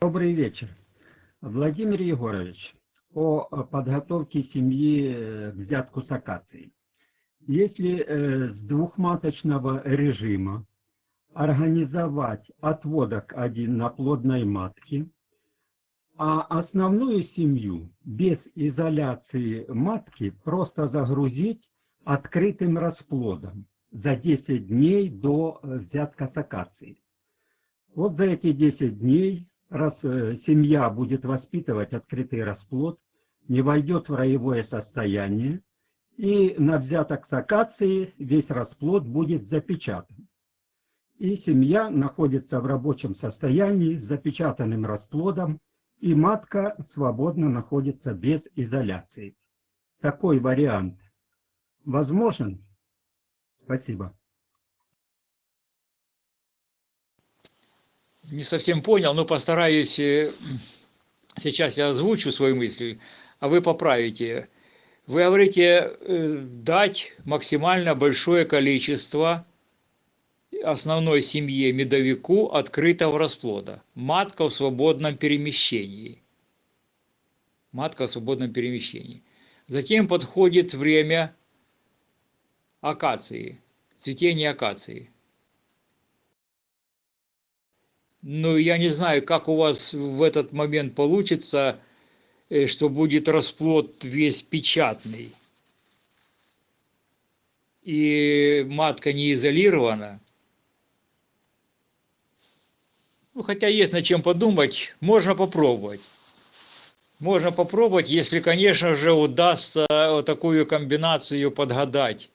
Добрый вечер. Владимир Егорович, о подготовке семьи э, к взятку с акацией. Если э, с двухматочного режима организовать отводок один на плодной матке, а основную семью без изоляции матки просто загрузить открытым расплодом за 10 дней до э, акацией. Вот за эти 10 дней раз э, семья будет воспитывать открытый расплод, не войдет в роевое состояние, и на взяток с акации весь расплод будет запечатан. И семья находится в рабочем состоянии с запечатанным расплодом, и матка свободно находится без изоляции. Такой вариант возможен? Спасибо. не совсем понял, но постараюсь, э, сейчас я озвучу свои мысли, а вы поправите. Вы говорите э, дать максимально большое количество основной семье медовику открытого расплода. Матка в свободном перемещении. Матка в свободном перемещении. Затем подходит время акации, цветения акации. Ну, я не знаю, как у вас в этот момент получится, э, что будет расплод весь печатный. И матка не изолирована. Ну, хотя есть над чем подумать, можно попробовать. Можно попробовать, если, конечно же, удастся вот такую комбинацию подгадать,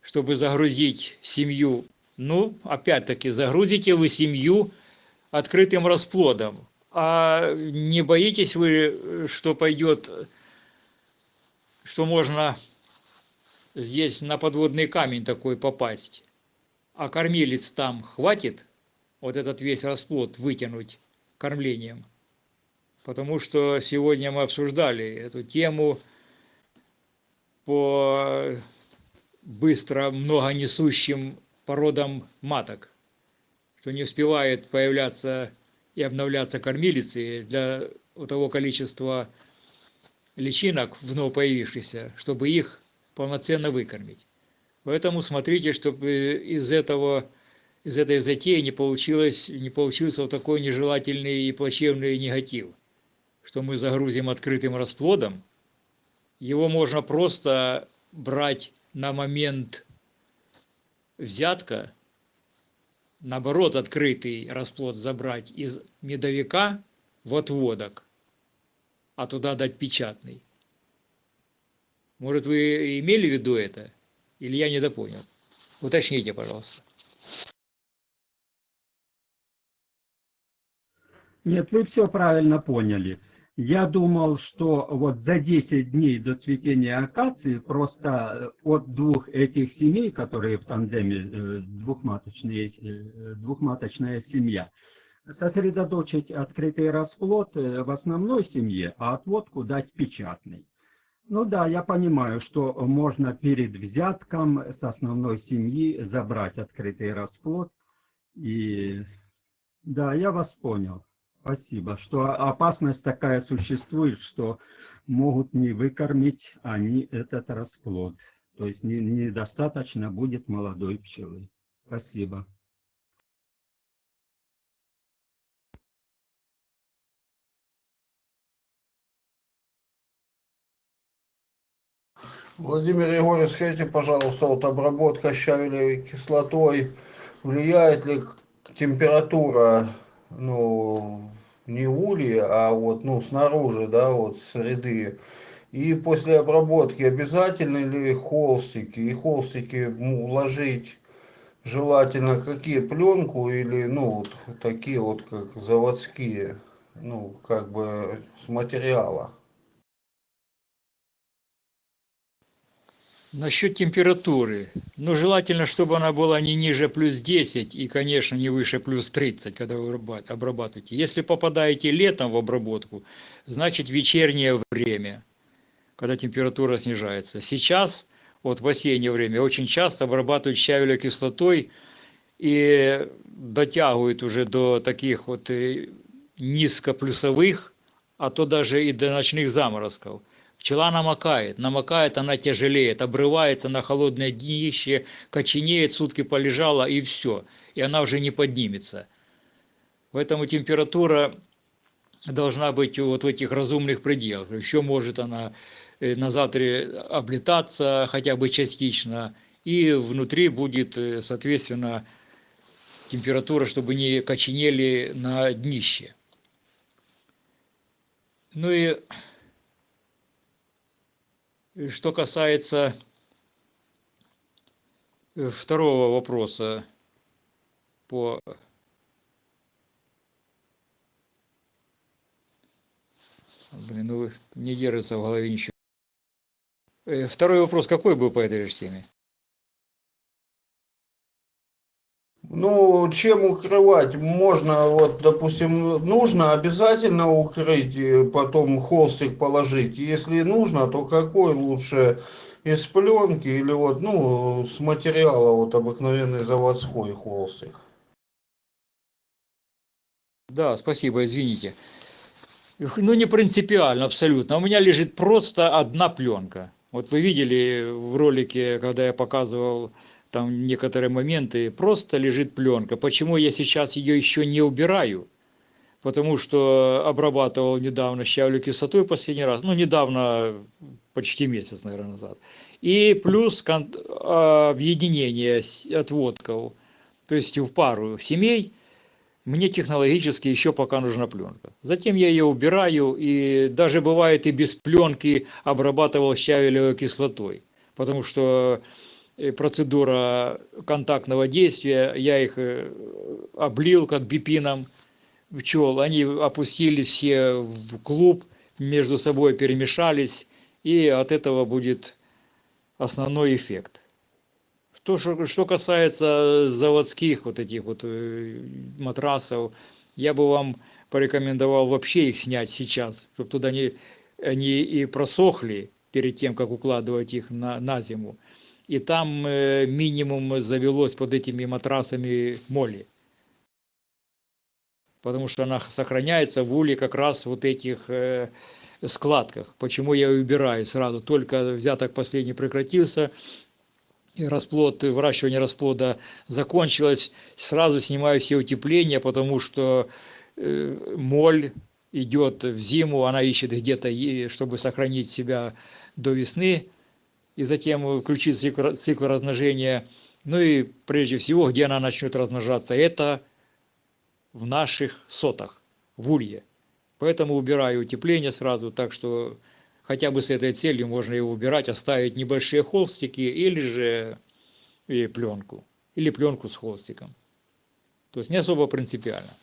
чтобы загрузить семью. Ну, опять-таки, загрузите вы семью открытым расплодом. А не боитесь вы, что пойдет, что можно здесь на подводный камень такой попасть? А кормилец там хватит вот этот весь расплод вытянуть кормлением? Потому что сегодня мы обсуждали эту тему по быстро многонесущим породам маток что не успевает появляться и обновляться кормилицы для того количества личинок вновь появившихся, чтобы их полноценно выкормить. Поэтому смотрите, чтобы из этого из этой затеи не получилось не получился вот такой нежелательный и плачевный негатив, что мы загрузим открытым расплодом, его можно просто брать на момент взятка наоборот, открытый расплод забрать из медовика в отводок, а туда дать печатный. Может, вы имели в виду это? Или я недопонял? Уточните, пожалуйста. Нет, вы все правильно поняли. Я думал, что вот за 10 дней до цветения акации просто э, от двух этих семей, которые в тандеме э, двухматочные, э, двухматочная семья, сосредоточить открытый расплод в основной семье, а отводку дать печатный. Ну да, я понимаю, что можно перед взятком с основной семьи забрать открытый расплод. И да, я вас понял. Спасибо. Что опасность такая существует, что могут не выкормить они этот расплод. То есть не, недостаточно будет молодой пчелы. Спасибо. Владимир Егорович, скажите, пожалуйста, вот обработка щавелевой кислотой, влияет ли температура ну, не ульи, а вот, ну, снаружи, да, вот среды. И после обработки обязательно ли холстики? И холстики уложить желательно какие пленку или, ну, вот такие вот, как заводские, ну, как бы с материала. Насчет температуры. Ну, желательно, чтобы она была не ниже плюс 10 и, конечно, не выше плюс 30, когда вы обраба- обрабатываете. Если попадаете летом в обработку, значит вечернее время, когда температура снижается. Сейчас, вот в осеннее время, очень часто обрабатывают щавелевой кислотой и дотягивают уже до таких вот э, низкоплюсовых, а то даже и до ночных заморозков. Пчела намокает, намокает она тяжелеет, обрывается на холодное днище, коченеет, сутки полежала и все, и она уже не поднимется. Поэтому температура должна быть вот в этих разумных пределах. Еще может она э, на завтра облетаться хотя бы частично, и внутри будет, э, соответственно, температура, чтобы не коченели на днище. Ну и и Что касается э, второго вопроса по Блин, ну не держится в голове ничего. Э, Второй вопрос какой был по этой же теме? Ну, чем укрывать? Можно, вот, допустим, нужно обязательно укрыть, и потом холстик положить. Если нужно, то какой лучше? Из пленки или вот, ну, с материала, вот, обыкновенный заводской холстик? Да, спасибо, извините. Ну, не принципиально, абсолютно. У меня лежит просто одна пленка. Вот вы видели в ролике, когда я показывал там некоторые моменты, просто лежит пленка. Почему я сейчас ее еще не убираю? Потому что обрабатывал недавно щавлю кислотой последний раз, ну, недавно, почти месяц, наверное, назад. И плюс а, объединение отводков, то есть в пару семей, мне технологически еще пока нужна пленка. Затем я ее убираю, и даже бывает и без пленки обрабатывал щавелевой кислотой, потому что процедура контактного действия, я их э, облил как бипином пчел, они опустились все в клуб, между собой перемешались, и от этого будет основной эффект. То, что, что касается заводских вот этих вот э, матрасов, я бы вам порекомендовал вообще их снять сейчас, чтобы туда не, они и просохли перед тем, как укладывать их на, на зиму. И там э, минимум завелось под этими матрасами моли. Потому что она сохраняется в уле как раз вот этих э, складках. Почему я убираю сразу? Только взяток последний прекратился, расплод, выращивание расплода закончилось, сразу снимаю все утепления, потому что э, моль идет в зиму, она ищет где-то, чтобы сохранить себя до весны, и затем включить цикл, цикл размножения. Ну и прежде всего, где она начнет размножаться, это в наших сотах, в улье. Поэтому убираю утепление сразу, так что хотя бы с этой целью можно его убирать, оставить небольшие холстики или же и пленку, или пленку с холстиком. То есть не особо принципиально.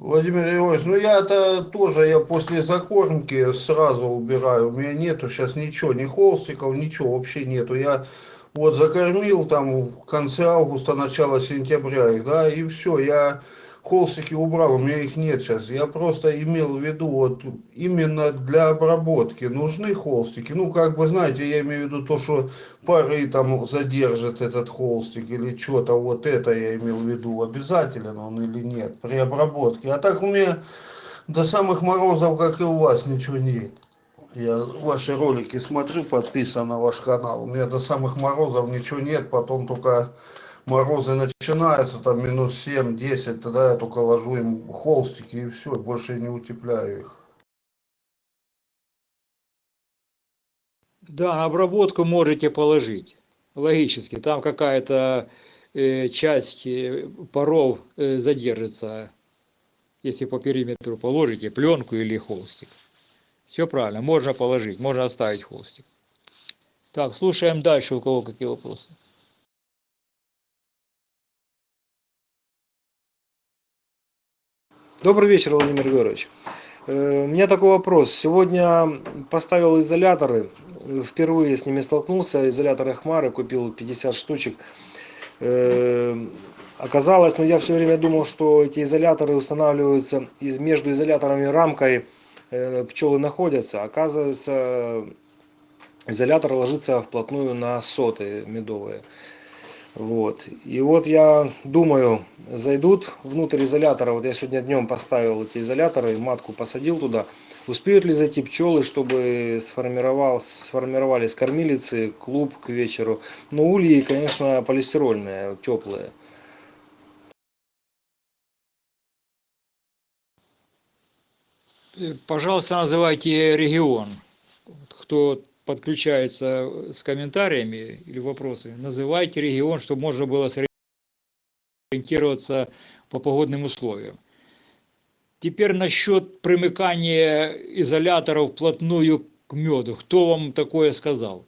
Владимир Егорович, ну я-то тоже, я после закормки сразу убираю, у меня нету сейчас ничего, ни холстиков, ничего вообще нету. Я вот закормил там в конце августа, начало сентября их, да, и все, я холстики убрал, у меня их нет сейчас. Я просто имел в виду, вот именно для обработки нужны холстики. Ну, как бы, знаете, я имею в виду то, что пары там задержит этот холстик или что-то, вот это я имел в виду, обязателен он или нет при обработке. А так у меня до самых морозов, как и у вас, ничего нет. Я ваши ролики смотрю, подписан на ваш канал. У меня до самых морозов ничего нет, потом только морозы начинаются, там минус 7-10, тогда я только ложу им холстики и все, больше не утепляю их. Да, на обработку можете положить. Логически. Там какая-то э, часть э, паров э, задержится, если по периметру положите пленку или холстик. Все правильно, можно положить, можно оставить холстик. Так, слушаем дальше, у кого какие вопросы. Добрый вечер, Владимир Егорович. Э, У меня такой вопрос. Сегодня поставил изоляторы, впервые с ними столкнулся, изоляторы Хмары, купил 50 штучек. Э, Оказалось, но я все время думал, что эти изоляторы устанавливаются из, между изоляторами и рамкой э, пчелы находятся. Оказывается, изолятор ложится вплотную на соты медовые. Вот. И вот я думаю, зайдут внутрь изолятора, вот я сегодня днем поставил эти изоляторы, матку посадил туда, успеют ли зайти пчелы, чтобы сформировал, сформировались кормилицы, клуб к вечеру. Но ульи, конечно, полистирольные, теплые. Пожалуйста, называйте регион. Кто подключается с комментариями или вопросами, называйте регион, чтобы можно было сориентироваться по погодным условиям. Теперь насчет примыкания изоляторов вплотную к меду. Кто вам такое сказал?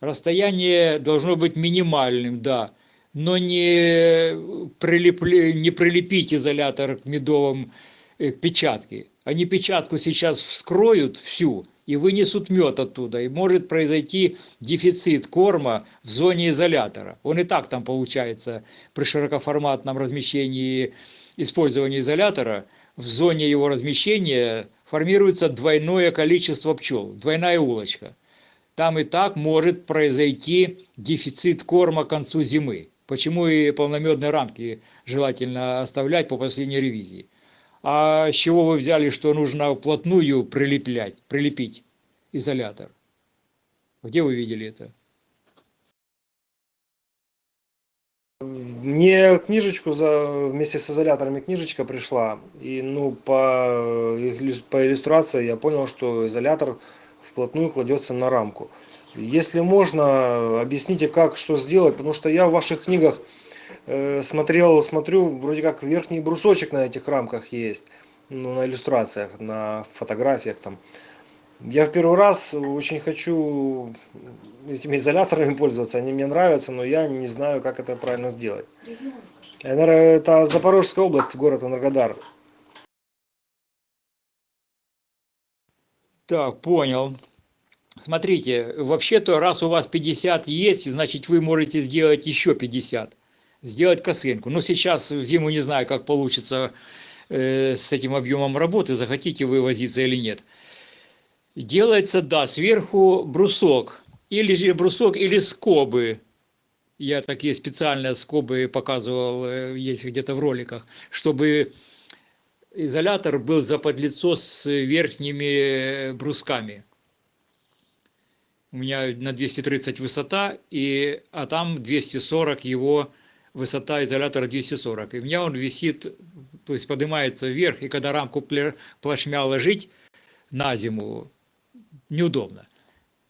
Расстояние должно быть минимальным, да, но не, прилепли, не прилепить изолятор к медовым э, к печатке. Они печатку сейчас вскроют всю и вынесут мед оттуда. И может произойти дефицит корма в зоне изолятора. Он и так там получается при широкоформатном размещении использования изолятора. В зоне его размещения формируется двойное количество пчел, двойная улочка. Там и так может произойти дефицит корма к концу зимы. Почему и полномедные рамки желательно оставлять по последней ревизии. А с чего вы взяли, что нужно вплотную прилеплять, прилепить изолятор? Где вы видели это? Мне книжечку за, вместе с изоляторами книжечка пришла. И ну по, по иллюстрации я понял, что изолятор вплотную кладется на рамку. Если можно, объясните, как, что сделать, потому что я в ваших книгах смотрел, смотрю, вроде как верхний брусочек на этих рамках есть, ну, на иллюстрациях, на фотографиях там. Я в первый раз очень хочу этими изоляторами пользоваться, они мне нравятся, но я не знаю, как это правильно сделать. Энерго- Это Запорожская область, город Энергодар. Так, понял. Смотрите, вообще-то, раз у вас 50 есть, значит, вы можете сделать еще 50. Сделать косынку. Но сейчас в зиму не знаю, как получится э, с этим объемом работы, захотите вы возиться или нет. Делается, да, сверху брусок. Или же брусок, или скобы. Я такие специальные скобы показывал, э, есть где-то в роликах, чтобы изолятор был заподлицо с верхними брусками. У меня на 230 высота, и, а там 240 его высота изолятора 240. И у меня он висит, то есть поднимается вверх, и когда рамку плашмя ложить на зиму, неудобно.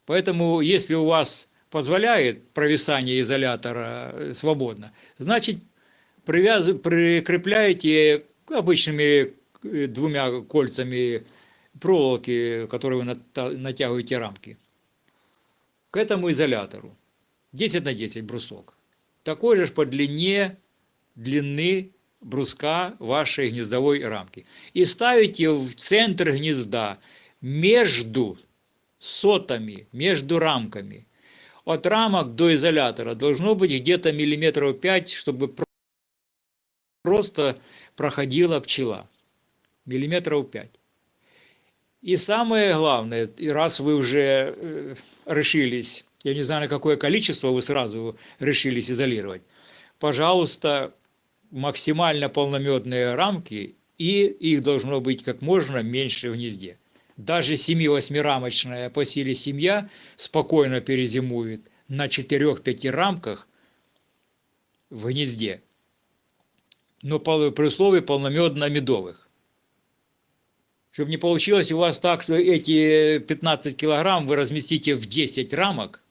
Поэтому, если у вас позволяет провисание изолятора э, свободно, значит, привяз... прикрепляете обычными э, двумя кольцами проволоки, которые вы натягиваете рамки, к этому изолятору. 10 на 10 брусок. Такой же по длине длины бруска вашей гнездовой рамки. И ставите в центр гнезда между сотами, между рамками. От рамок до изолятора должно быть где-то миллиметров 5, чтобы про- просто проходила пчела. Миллиметров 5. И самое главное, раз вы уже э, решились, я не знаю, на какое количество вы сразу решились изолировать, пожалуйста, максимально полномедные рамки, и их должно быть как можно меньше в гнезде. Даже 7-8-рамочная по силе семья спокойно перезимует на 4-5 рамках в гнезде, но при условии полномедно-медовых. Чтобы не получилось у вас так, что эти 15 килограмм вы разместите в 10 рамок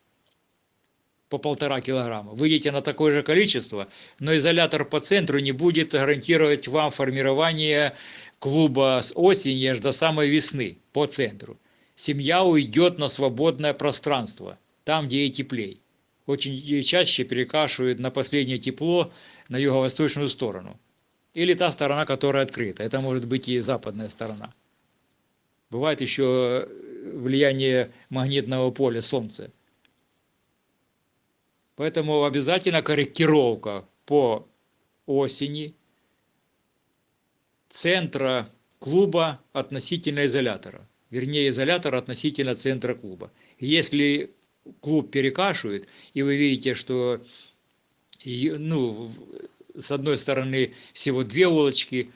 по полтора килограмма. Выйдете на такое же количество, но изолятор по центру не будет гарантировать вам формирование клуба с осени аж до самой весны по центру. Семья уйдет на свободное пространство, там, где ей теплей. Очень чаще перекашивают на последнее тепло на юго-восточную сторону. Или та сторона, которая открыта. Это может быть и западная сторона. Бывает еще влияние магнитного поля Солнца. Поэтому обязательно корректировка по осени центра клуба относительно изолятора. Вернее, изолятор относительно центра клуба. Если клуб перекашивает, и вы видите, что ну, с одной стороны всего две улочки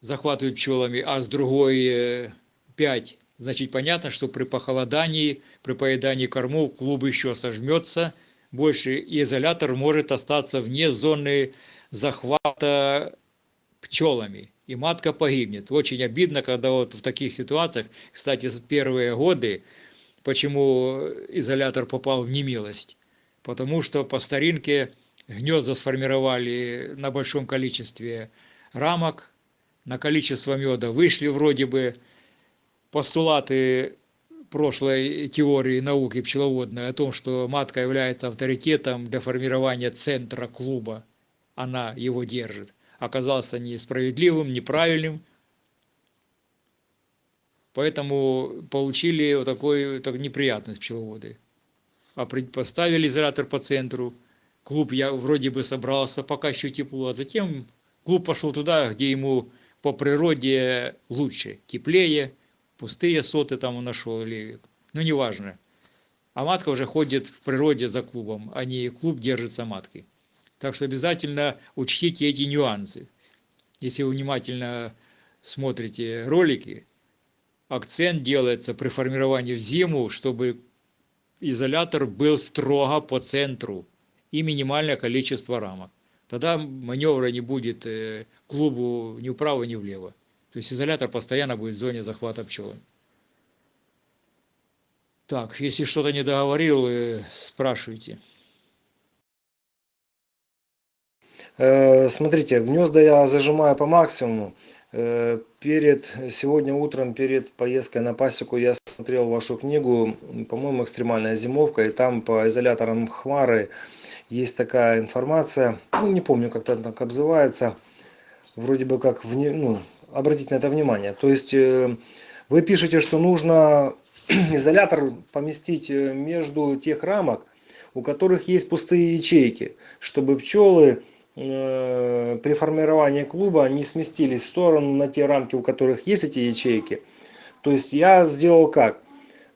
захватывают пчелами, а с другой э, пять, значит понятно, что при похолодании, при поедании кормов клуб еще сожмется больше, и изолятор может остаться вне зоны захвата пчелами, и матка погибнет. Очень обидно, когда вот в таких ситуациях, кстати, первые годы, почему изолятор попал в немилость, потому что по старинке гнезда сформировали на большом количестве рамок, на количество меда вышли вроде бы постулаты прошлой теории науки пчеловодной о том, что матка является авторитетом для формирования центра клуба, она его держит, оказался несправедливым, неправильным, поэтому получили вот такой так, неприятность пчеловоды. А поставили изолятор по центру, клуб я вроде бы собрался, пока еще тепло, а затем клуб пошел туда, где ему по природе лучше, теплее, пустые соты там он нашел, или, ну неважно. А матка уже ходит в природе за клубом, а не клуб держится маткой. Так что обязательно учтите эти нюансы. Если вы внимательно смотрите ролики, акцент делается при формировании в зиму, чтобы изолятор был строго по центру и минимальное количество рамок. Тогда маневра не будет э, клубу ни вправо, ни влево. То есть изолятор постоянно будет в зоне захвата пчел. Так, если что-то не договорил, э, спрашивайте. Э, смотрите, гнезда я зажимаю по максимуму. Э, перед, сегодня утром, перед поездкой на пасеку, я смотрел вашу книгу, по-моему, «Экстремальная зимовка», и там по изоляторам Хмары есть такая информация, ну, не помню, как это так обзывается, вроде бы как, вне, ну, обратить на это внимание. То есть, э, вы пишете, что нужно изолятор поместить между тех рамок, у которых есть пустые ячейки, чтобы пчелы Э, при формировании клуба они сместились в сторону на те рамки, у которых есть эти ячейки. То есть я сделал как?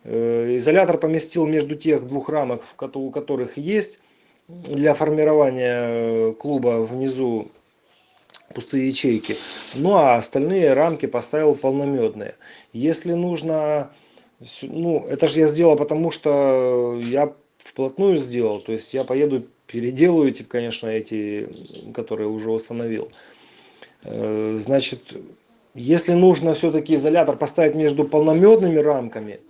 Э, изолятор поместил между тех двух рамок, у которых есть для формирования э, клуба внизу пустые ячейки. Ну а остальные рамки поставил полномедные. Если нужно, ну это же я сделал, потому что я вплотную сделал. То есть я поеду переделаю, типа, конечно, эти, которые уже установил. Э, значит, если нужно все-таки изолятор поставить между полномедными рамками,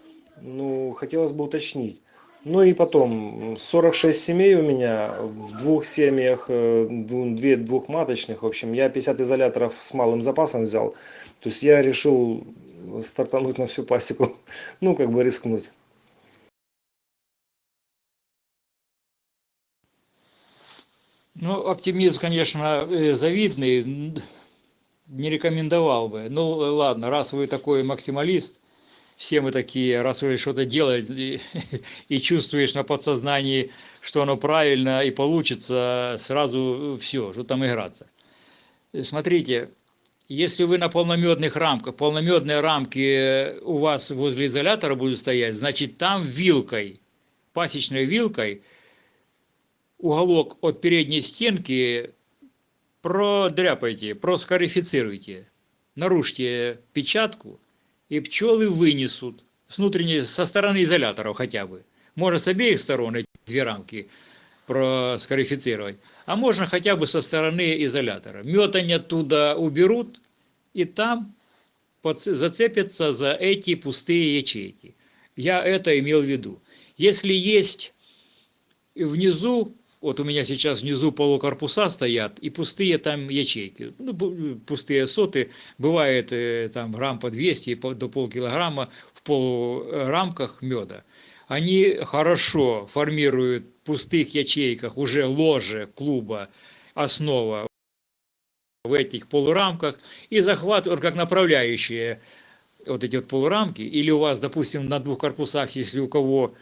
ну, хотелось бы уточнить. Ну и потом, 46 семей у меня, в двух семьях, э, две двухматочных, в общем, я 50 изоляторов с малым запасом взял. То есть я решил стартануть на всю пасеку, ну, как бы рискнуть. Ну, оптимизм, конечно, э, завидный, не рекомендовал бы. Ну, ладно, раз вы такой максималист, все мы такие, раз вы что-то делаете и, и чувствуешь на подсознании, что оно правильно и получится, сразу все, что там играться. Смотрите, если вы на полномедных рамках, полномедные рамки у вас возле изолятора будут стоять, значит там вилкой, пасечной вилкой – уголок от передней стенки продряпайте, проскарифицируйте, нарушьте печатку, и пчелы вынесут с внутренней, со стороны изоляторов хотя бы. Можно с обеих сторон эти две рамки проскарифицировать, а можно хотя бы со стороны изолятора. Мед они оттуда уберут, и там зацепятся за эти пустые ячейки. Я это имел в виду. Если есть внизу вот у меня сейчас внизу полукорпуса стоят и пустые там ячейки. Ну, пустые соты, бывает э, там грамм по 200 до полкилограмма в полурамках меда. Они хорошо формируют в пустых ячейках уже ложе клуба, основа в этих полурамках и захватывают как направляющие вот эти вот полурамки, или у вас, допустим, на двух корпусах, если у кого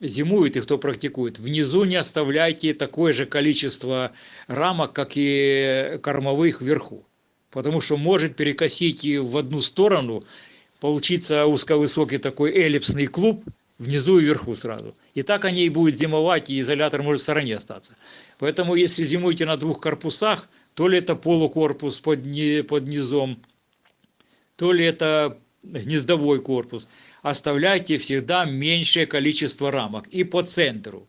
зимует и кто практикует, внизу не оставляйте такое же количество рамок, как и кормовых вверху. Потому что может перекосить и в одну сторону, получиться узковысокий такой эллипсный клуб, внизу и вверху сразу. И так они и будут зимовать, и изолятор может в стороне остаться. Поэтому если зимуете на двух корпусах, то ли это полукорпус под, под низом, то ли это гнездовой корпус, оставляйте всегда меньшее количество рамок и по центру,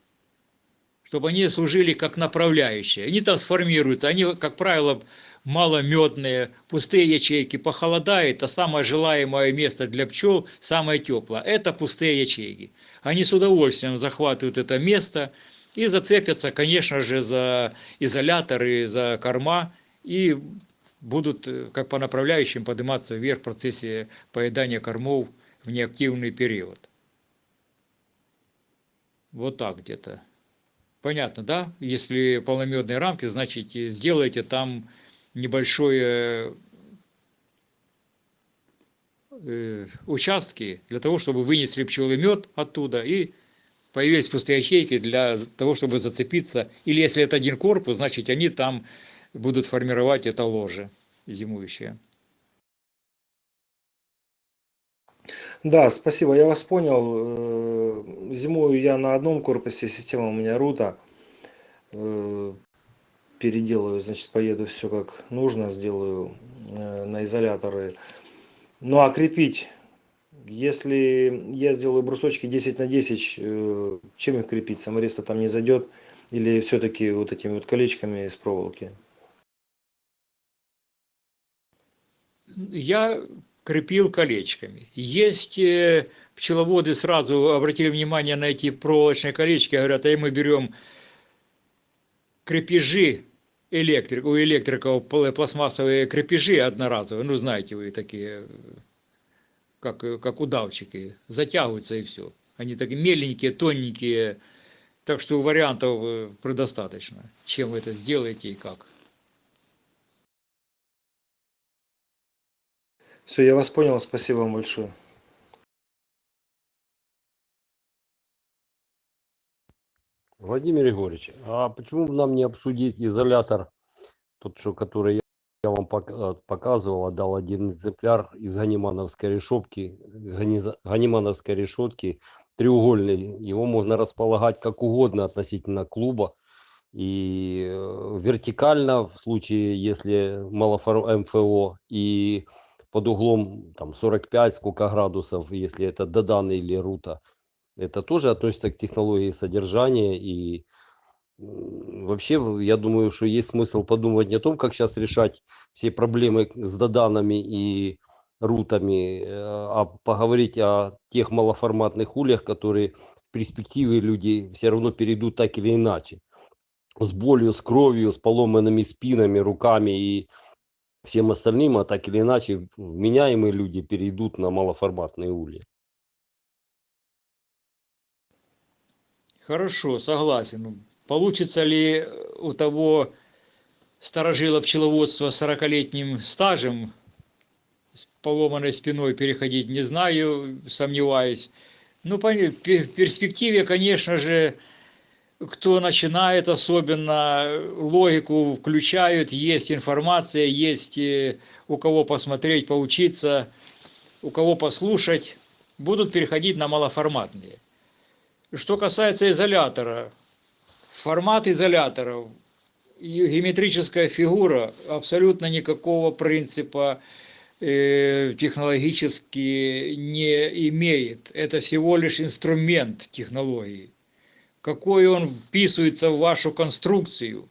чтобы они служили как направляющие. Они там сформируют, они, как правило, маломедные, пустые ячейки, похолодает, а самое желаемое место для пчел, самое теплое, это пустые ячейки. Они с удовольствием захватывают это место и зацепятся, конечно же, за изоляторы, за корма и будут э, как по направляющим подниматься вверх в процессе поедания кормов в неактивный период. Вот так где-то. Понятно, да? Если полномедные рамки, значит сделайте там небольшое э, участки для того, чтобы вынесли мед оттуда и появились пустые ячейки для того, чтобы зацепиться. Или если это один корпус, значит они там будут формировать это ложе зимующее. Да, спасибо, я вас понял. Э, зимую я на одном корпусе, система у меня рута. Э, переделаю, значит, поеду все как нужно, сделаю э, на изоляторы. Ну а крепить, если я сделаю брусочки 10 на 10, э, чем их крепить? Самореста там не зайдет? Или все-таки вот этими вот колечками из проволоки? Я крепил колечками. Есть э, пчеловоды сразу обратили внимание на эти проволочные колечки, говорят, а мы берем крепежи электрик, у электриков пластмассовые крепежи одноразовые, ну знаете вы такие, как, как удавчики, затягиваются и все. Они такие меленькие, тоненькие, так что вариантов э, предостаточно, чем вы это сделаете и как. Все, я вас понял, спасибо вам большое. Владимир Егорович, а почему бы нам не обсудить изолятор, тот, что, который я, вам э, показывал, отдал один экземпляр из ганимановской решетки, ганимановской решетки, треугольный. Его можно располагать как угодно относительно клуба. И э, вертикально, в случае, если малофор МФО, и под углом там 45 сколько градусов, если это Додан или Рута – это тоже относится к технологии содержания и вообще я думаю, что есть смысл подумать не о том, как сейчас решать все проблемы с доданами и рутами, э, а поговорить о тех малоформатных ульях, которые в перспективе люди все равно перейдут так или иначе. С болью, с кровью, с поломанными спинами, руками и всем остальным, а так или иначе вменяемые люди перейдут на малоформатные ульи. Хорошо, согласен. Получится ли у того старожила пчеловодства с 40-летним стажем с поломанной спиной переходить, не знаю, сомневаюсь. Ну, в перспективе, конечно же, кто начинает, особенно логику включают, есть информация, есть э, у кого посмотреть, поучиться, у кого послушать, будут переходить на малоформатные. Что касается изолятора, формат изоляторов, геометрическая фигура абсолютно никакого принципа э, технологически не имеет. Это всего лишь инструмент технологии. Какой он вписывается в вашу конструкцию,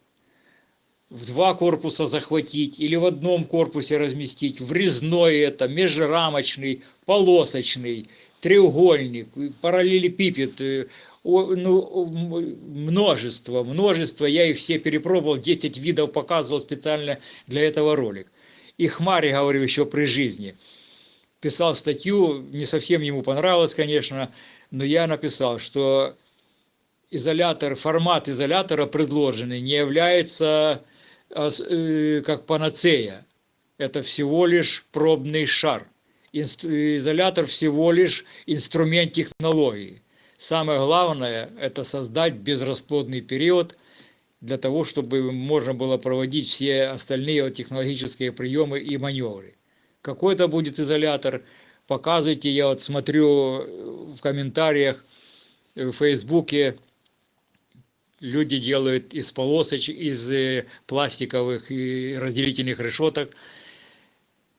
в два корпуса захватить или в одном корпусе разместить, врезной это, межрамочный, полосочный треугольник, параллелепипед, э, ну, множество, множество, я их все перепробовал, 10 видов показывал специально для этого ролик. И Хмари говорил еще при жизни. Писал статью, не совсем ему понравилось, конечно, но я написал, что изолятор, формат изолятора предложенный не является а, э, как панацея. Это всего лишь пробный шар. Изолятор всего лишь инструмент технологии. Самое главное – это создать безрасплодный период для того, чтобы можно было проводить все остальные технологические приемы и маневры. Какой это будет изолятор, показывайте. Я вот смотрю э, в комментариях э, в Фейсбуке, люди делают из полосочек, из э, пластиковых и разделительных решеток,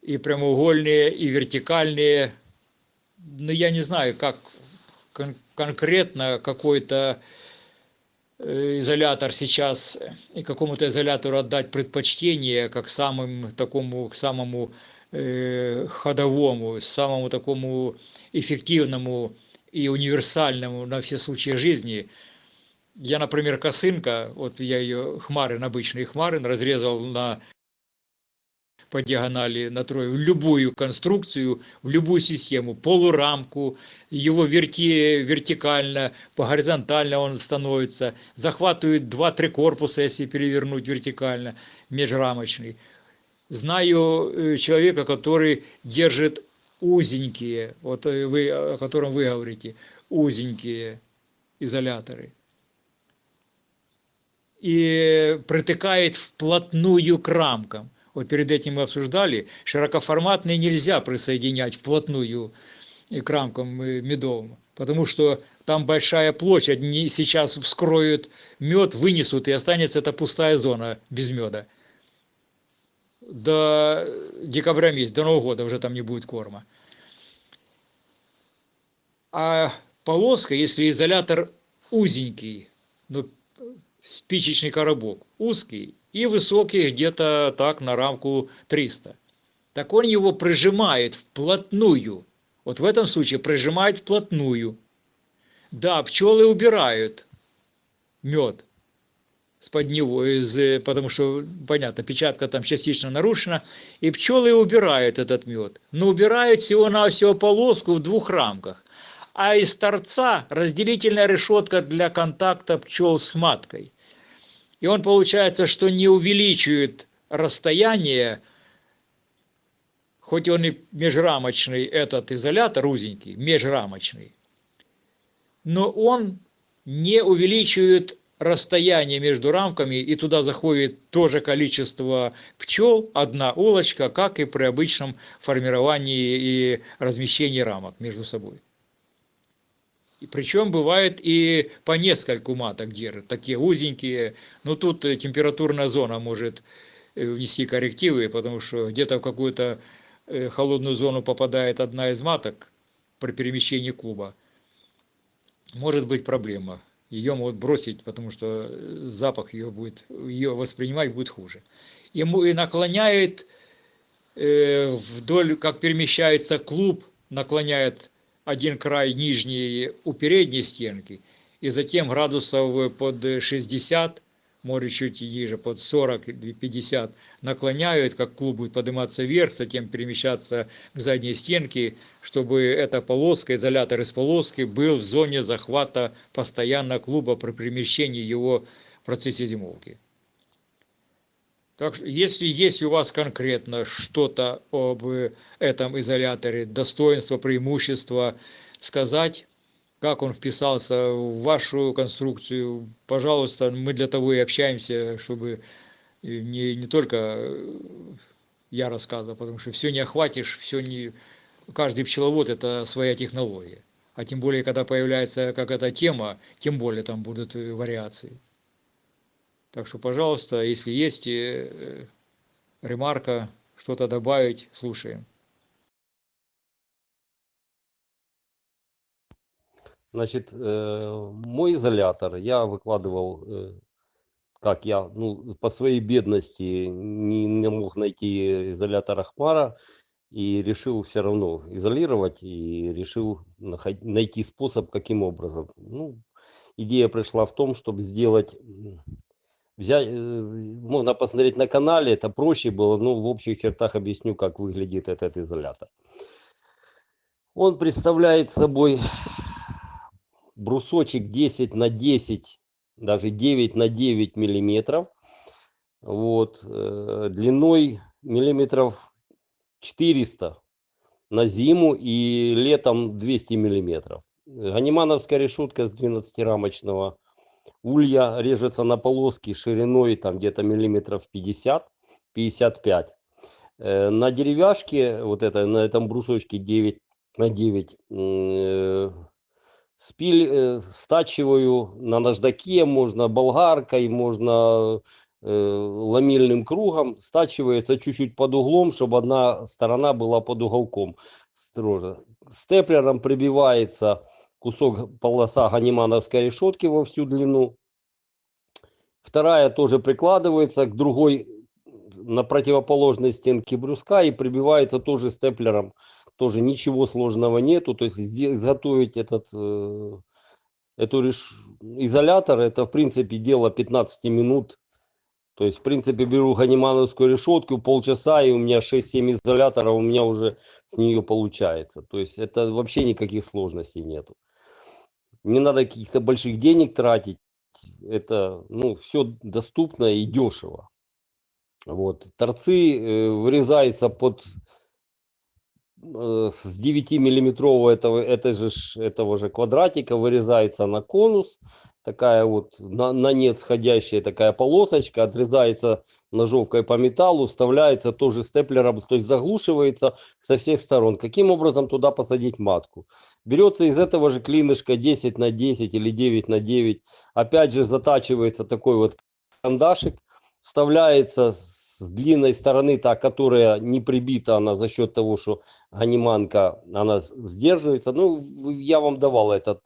и прямоугольные, и вертикальные. Но я не знаю, как кон- конкретно какой-то э, изолятор сейчас и какому-то изолятору отдать предпочтение, как самым такому, к самому э, ходовому, самому такому эффективному и универсальному на все случаи жизни. Я, например, косынка, вот я ее хмарин, обычный хмарин, разрезал на по диагонали на трое в любую конструкцию, в любую систему, полурамку, его верти вертикально, по горизонтально он становится, захватывает 2-3 корпуса, если перевернуть вертикально, межрамочный. Знаю э, человека, который держит узенькие, вот э, вы, о котором вы говорите, узенькие изоляторы. И притыкает вплотную к рамкам. Вот перед этим мы обсуждали, широкоформатные нельзя присоединять вплотную к рамкам э, медовым, потому что там большая площадь, они сейчас вскроют мед, вынесут, и останется эта пустая зона без меда. До декабря месяца, до Нового года уже там не будет корма. А полоска, если изолятор узенький, ну, спичечный коробок узкий и высокий где-то так на рамку 300, так он его прижимает вплотную. Вот в этом случае прижимает вплотную. Да, пчелы убирают мед с-под него, из, потому что, понятно, печатка там частично нарушена, и пчелы убирают этот мед. Но убирают всего-навсего полоску в двух рамках. А из торца разделительная решетка для контакта пчел с маткой. И он получается, что не увеличивает расстояние, хоть он и межрамочный, этот изолятор узенький, межрамочный, но он не увеличивает расстояние между рамками, и туда заходит то же количество пчел, одна улочка, как и при обычном формировании и размещении рамок между собой. И причем бывает и по нескольку маток держат, такие узенькие. Но тут э, температурная зона может э, внести коррективы, потому что где-то в какую-то э, холодную зону попадает одна из маток при перемещении клуба. Может быть проблема. Ее могут бросить, потому что запах ее будет, ее воспринимать будет хуже. Ему и наклоняет вдоль, как перемещается клуб, наклоняет один край нижний у передней стенки, и затем градусов под 60, может чуть ниже, под 40-50 наклоняют, как клуб будет подниматься вверх, затем перемещаться к задней стенке, чтобы эта полоска, изолятор из полоски был в зоне захвата постоянно клуба при перемещении его в процессе зимовки. Так что, если есть у вас конкретно что-то об этом изоляторе, достоинство, преимущество, сказать, как он вписался в вашу конструкцию, пожалуйста, мы для того и общаемся, чтобы не, не только я рассказывал, потому что все не охватишь, все не... Каждый пчеловод – это своя технология. А тем более, когда появляется какая-то тема, тем более там будут вариации. Так что, пожалуйста, если есть э, ремарка, что-то добавить, слушаем. Значит, э, мой изолятор я выкладывал, э, как я, ну, по своей бедности не, не мог найти изолятор Ахмара и решил все равно изолировать и решил найти способ, каким образом. Ну, идея пришла в том, чтобы сделать взять, э, можно посмотреть на канале, это проще было, но в общих чертах объясню, как выглядит этот изолятор. Он представляет собой брусочек 10 на 10, даже 9 на 9 миллиметров, вот, э, длиной миллиметров 400, на зиму и летом 200 миллиметров. Ганимановская решетка с 12-рамочного улья режется на полоски шириной там где-то миллиметров 50-55. Э, На деревяшке, вот это, на этом брусочке 9 на 9, э, спиль, э, стачиваю на наждаке, можно болгаркой, можно ламельным кругом, стачивается чуть-чуть под углом, чтобы одна сторона была под уголком строже. Степлером прибивается кусок полоса ганимановской решетки во всю длину. Вторая тоже прикладывается к другой на противоположной стенке бруска и прибивается тоже степлером. Тоже ничего сложного нету. То есть изготовить этот э, эту реш- изолятор, это в принципе дело 15 минут. То есть, в принципе, беру ганимановскую решетку, полчаса, и у меня 6-7 изоляторов, у меня уже с нее получается. То есть, это вообще никаких сложностей нету. Не надо каких-то больших денег тратить. Это, ну, все доступно и дешево. Вот. Торцы э, вырезаются под э, с 9 миллиметрового этого, это же, этого же квадратика вырезается на конус, такая вот на, на нет сходящая такая полосочка, отрезается ножовкой по металлу, вставляется тоже степлером, то есть заглушивается со всех сторон. Каким образом туда посадить матку? Берется из этого же клинышка 10 на 10 или 9 на 9, опять же затачивается такой вот кандашик, вставляется с длинной стороны, та, которая не прибита, она за счет того, что ганиманка, она сдерживается. Ну, я вам давал этот,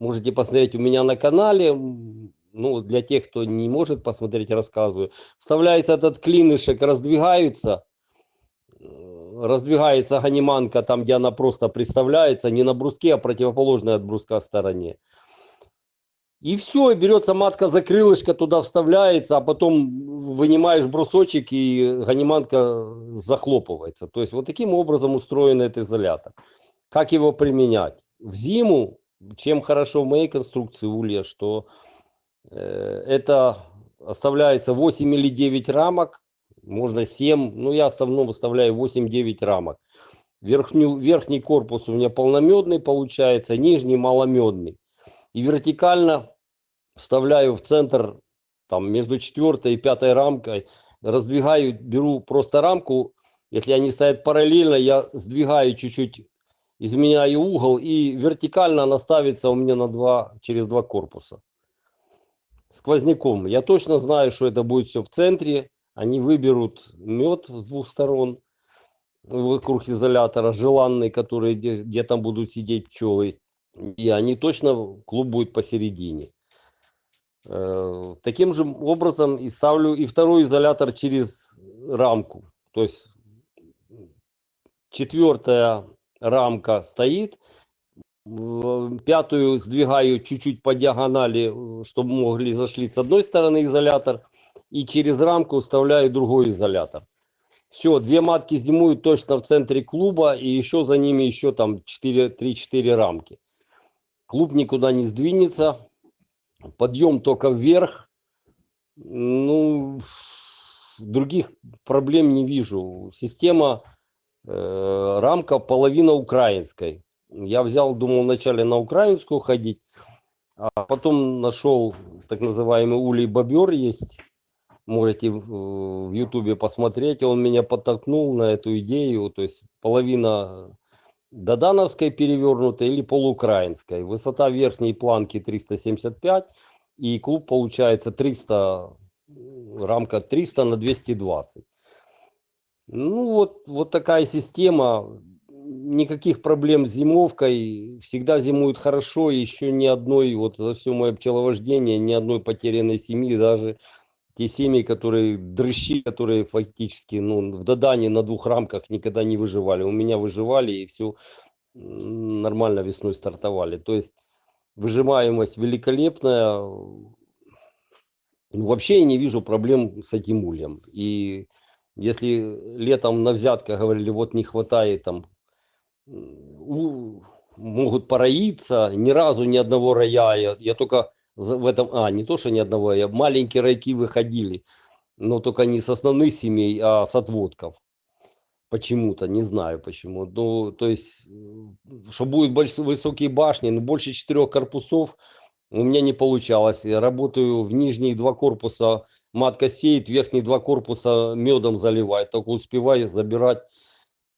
можете посмотреть у меня на канале. Ну, для тех, кто не может посмотреть, рассказываю. Вставляется этот клинышек, раздвигаются, раздвигается ганиманка там, где она просто приставляется, не на бруске, а противоположной от бруска стороне. И все, и берется матка за крылышко, туда вставляется, а потом вынимаешь брусочек, и ганиманка захлопывается. То есть вот таким образом устроен этот изолятор. Как его применять? В зиму, чем хорошо в моей конструкции улья, что э, это оставляется 8 или 9 рамок, можно 7, ну я в основном оставляю 8-9 рамок. Верхню, верхний корпус у меня полномедный получается, нижний маломедный. И вертикально вставляю в центр, там между четвертой и пятой рамкой, раздвигаю, беру просто рамку, если они стоят параллельно, я сдвигаю чуть-чуть, изменяю угол, и вертикально она ставится у меня на два, через два корпуса. Сквозняком. Я точно знаю, что это будет все в центре. Они выберут мед с двух сторон вокруг изолятора, желанный, который, где, где там будут сидеть пчелы. И они точно, клуб будет посередине. Э, Таким же образом и ставлю и второй изолятор через рамку. То есть четвертая рамка стоит, пятую сдвигаю чуть-чуть по диагонали, э, чтобы могли зашли с одной стороны изолятор, и через рамку вставляю другой изолятор. Все, две матки зимуют точно в центре клуба, и еще за ними еще там 4, 3-4 рамки. Клуб никуда не сдвинется, подъем только вверх. Ну, других проблем не вижу. Система, э, рамка половина украинской. Я взял, думал вначале на украинскую ходить, а потом нашел так называемый улей бобер есть. Можете в ютубе посмотреть. Он меня подтолкнул на эту идею. То есть половина додановской перевернутой или полуукраинской. Высота верхней планки 375 и клуб получается 300, рамка 300 на 220. Ну вот, вот такая система. Никаких проблем с зимовкой. Всегда зимуют хорошо. Еще ни одной, вот за все мое пчеловождение, ни одной потерянной семьи. Даже те семьи, которые дрыщи, которые фактически ну, в Додане на двух рамках никогда не выживали. У меня выживали и все нормально весной стартовали. То есть выжимаемость великолепная. Ну, вообще я не вижу проблем с этим ульем. И если летом на взятках говорили, вот не хватает там, у- могут пороиться, ни разу ни одного роя, я, я только в этом, а, не то, что ни одного, я маленькие райки выходили, но только не с основных семей, а с отводков. Почему-то, не знаю почему. Ну, то есть, что будут больш- высокие башни, но больше четырех корпусов у меня не получалось. Я работаю в нижние два корпуса, матка сеет, верхние два корпуса медом заливает. Только успеваю забирать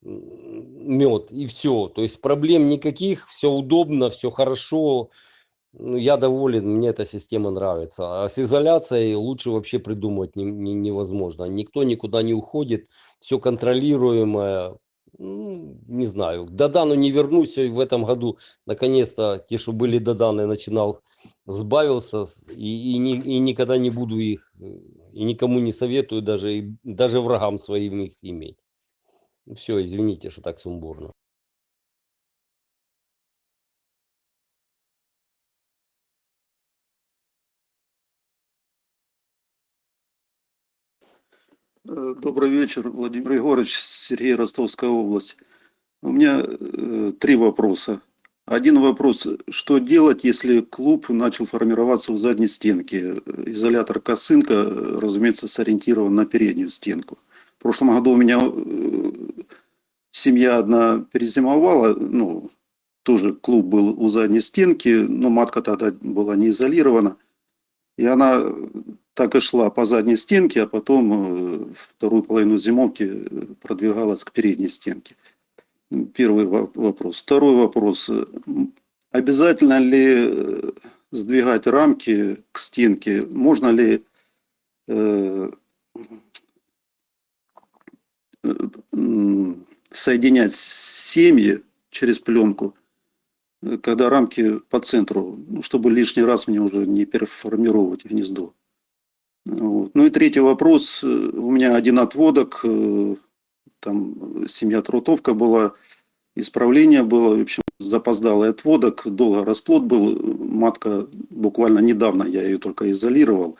мед и все. То есть проблем никаких, все удобно, все хорошо. Ну, я доволен, мне эта система нравится. А с изоляцией лучше вообще придумать не- не- невозможно. Никто никуда не уходит, все контролируемое. Ну, не знаю, к Додану не вернусь и в этом году. Наконец-то те, что были Доданы, начинал, сбавился и, и, ни- и никогда не буду их, и никому не советую, даже, и- даже врагам своим их иметь. Все, извините, что так сумбурно. Добрый вечер, Владимир Егорович, Сергей, Ростовская область. У меня э, три вопроса. Один вопрос, что делать, если клуб начал формироваться у задней стенки? Э, Изолятор косынка, э, разумеется, сориентирован на переднюю стенку. В прошлом году у меня э, семья одна перезимовала, ну, тоже клуб был у задней стенки, но матка тогда была не изолирована. И она так и шла по задней стенке, а потом э, вторую половину зимовки э, продвигалась к передней стенке. Первый во- вопрос. Второй вопрос. Обязательно ли э, сдвигать рамки к стенке? Можно ли соединять семьи через пленку, когда рамки по центру, ну, чтобы лишний раз мне уже не переформировать гнездо? Вот. Ну и третий вопрос. Э, У меня один отводок, э, там семья трутовка была, исправление было, в общем, запоздалый отводок, долго расплод был, матка буквально недавно, я ее только изолировал,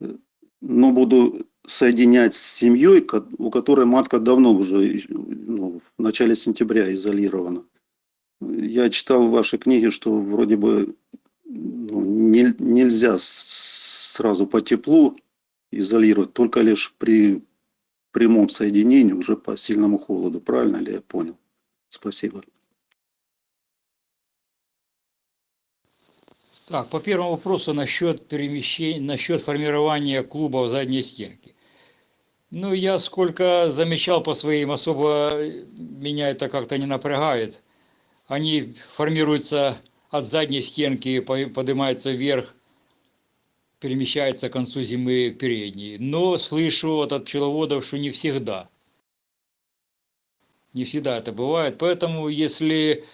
Э, но буду соединять с семьей, у которой матка давно уже, ну, в начале сентября изолирована. Я читал в вашей книге, что вроде бы не- нельзя сразу по теплу изолировать, только лишь при прямом соединении уже по сильному холоду. Правильно ли я понял? Спасибо. Так, по первому вопросу насчет перемещения, насчет формирования клуба в задней стенке. Ну, я сколько замечал по своим, особо меня это как-то не напрягает. Они формируются от задней стенки, по- поднимаются вверх, перемещаются к концу зимы к передней. Но слышу от пчеловодов, что не всегда. Не всегда это бывает. Поэтому, если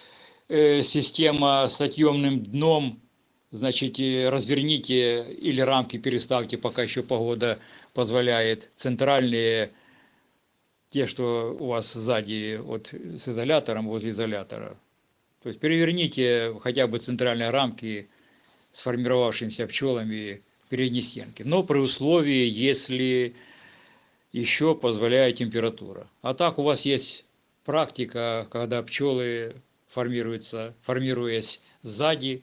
э, система с отъемным дном, значит, э, разверните или рамки переставьте, пока еще погода позволяет. Центральные, те, что у вас сзади, вот с изолятором, возле изолятора. То есть переверните хотя бы центральные рамки сформировавшимися пчелами передней стенки. Но при условии, если еще позволяет температура. А так у вас есть практика, когда пчелы формируются, формируясь сзади,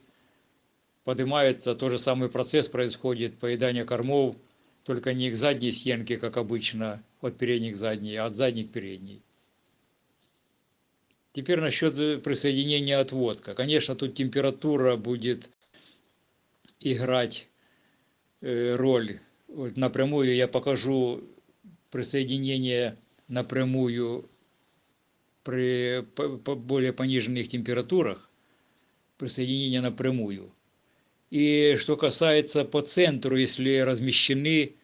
поднимается, тот же самый процесс происходит, поедание кормов, только не к задней стенке, как обычно, от передней к задней, а от задней к передней. Теперь насчет э, присоединения отводка. Конечно, тут температура будет играть э, роль. Вот напрямую я покажу присоединение напрямую при более пониженных температурах, присоединение напрямую. И что касается по центру, если размещены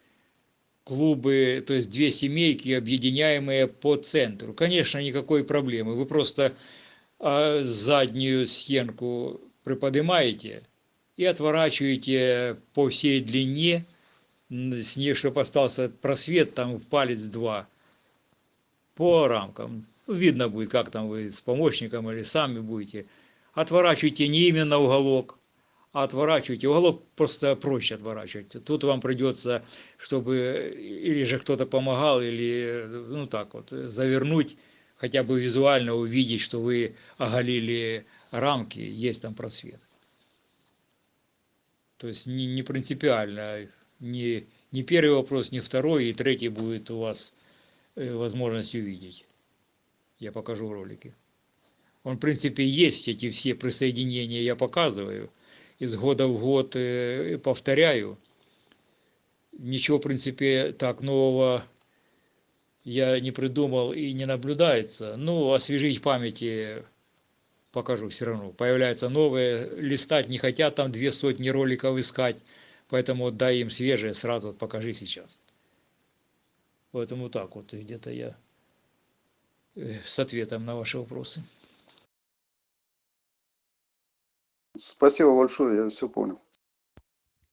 клубы, то есть две семейки, объединяемые по центру, конечно, никакой проблемы. Вы просто а, заднюю стенку приподнимаете и отворачиваете по всей длине, с ней, чтобы остался просвет там в палец два, по рамкам. Ну, Видно будет, как там вы с помощником или сами будете. Отворачивайте не именно уголок, а отворачивайте. Уголок просто проще отворачивать. Тут вам придется, чтобы или же кто-то помогал, или ну так вот, завернуть, хотя бы визуально увидеть, что вы оголили рамки, есть там просвет. То есть не, не принципиально, не, не первый вопрос, не второй, и третий будет у вас э, возможность увидеть. Я покажу в ролике. Он, в принципе, есть эти все присоединения, я показываю. Из года в год повторяю. Ничего, в принципе, так нового я не придумал и не наблюдается. Ну, освежить памяти покажу все равно. Появляются новые, листать не хотят, там две сотни роликов искать. Поэтому дай им свежее, сразу вот покажи сейчас. Поэтому так вот где-то я э, с ответом на ваши вопросы. Спасибо большое, я все понял.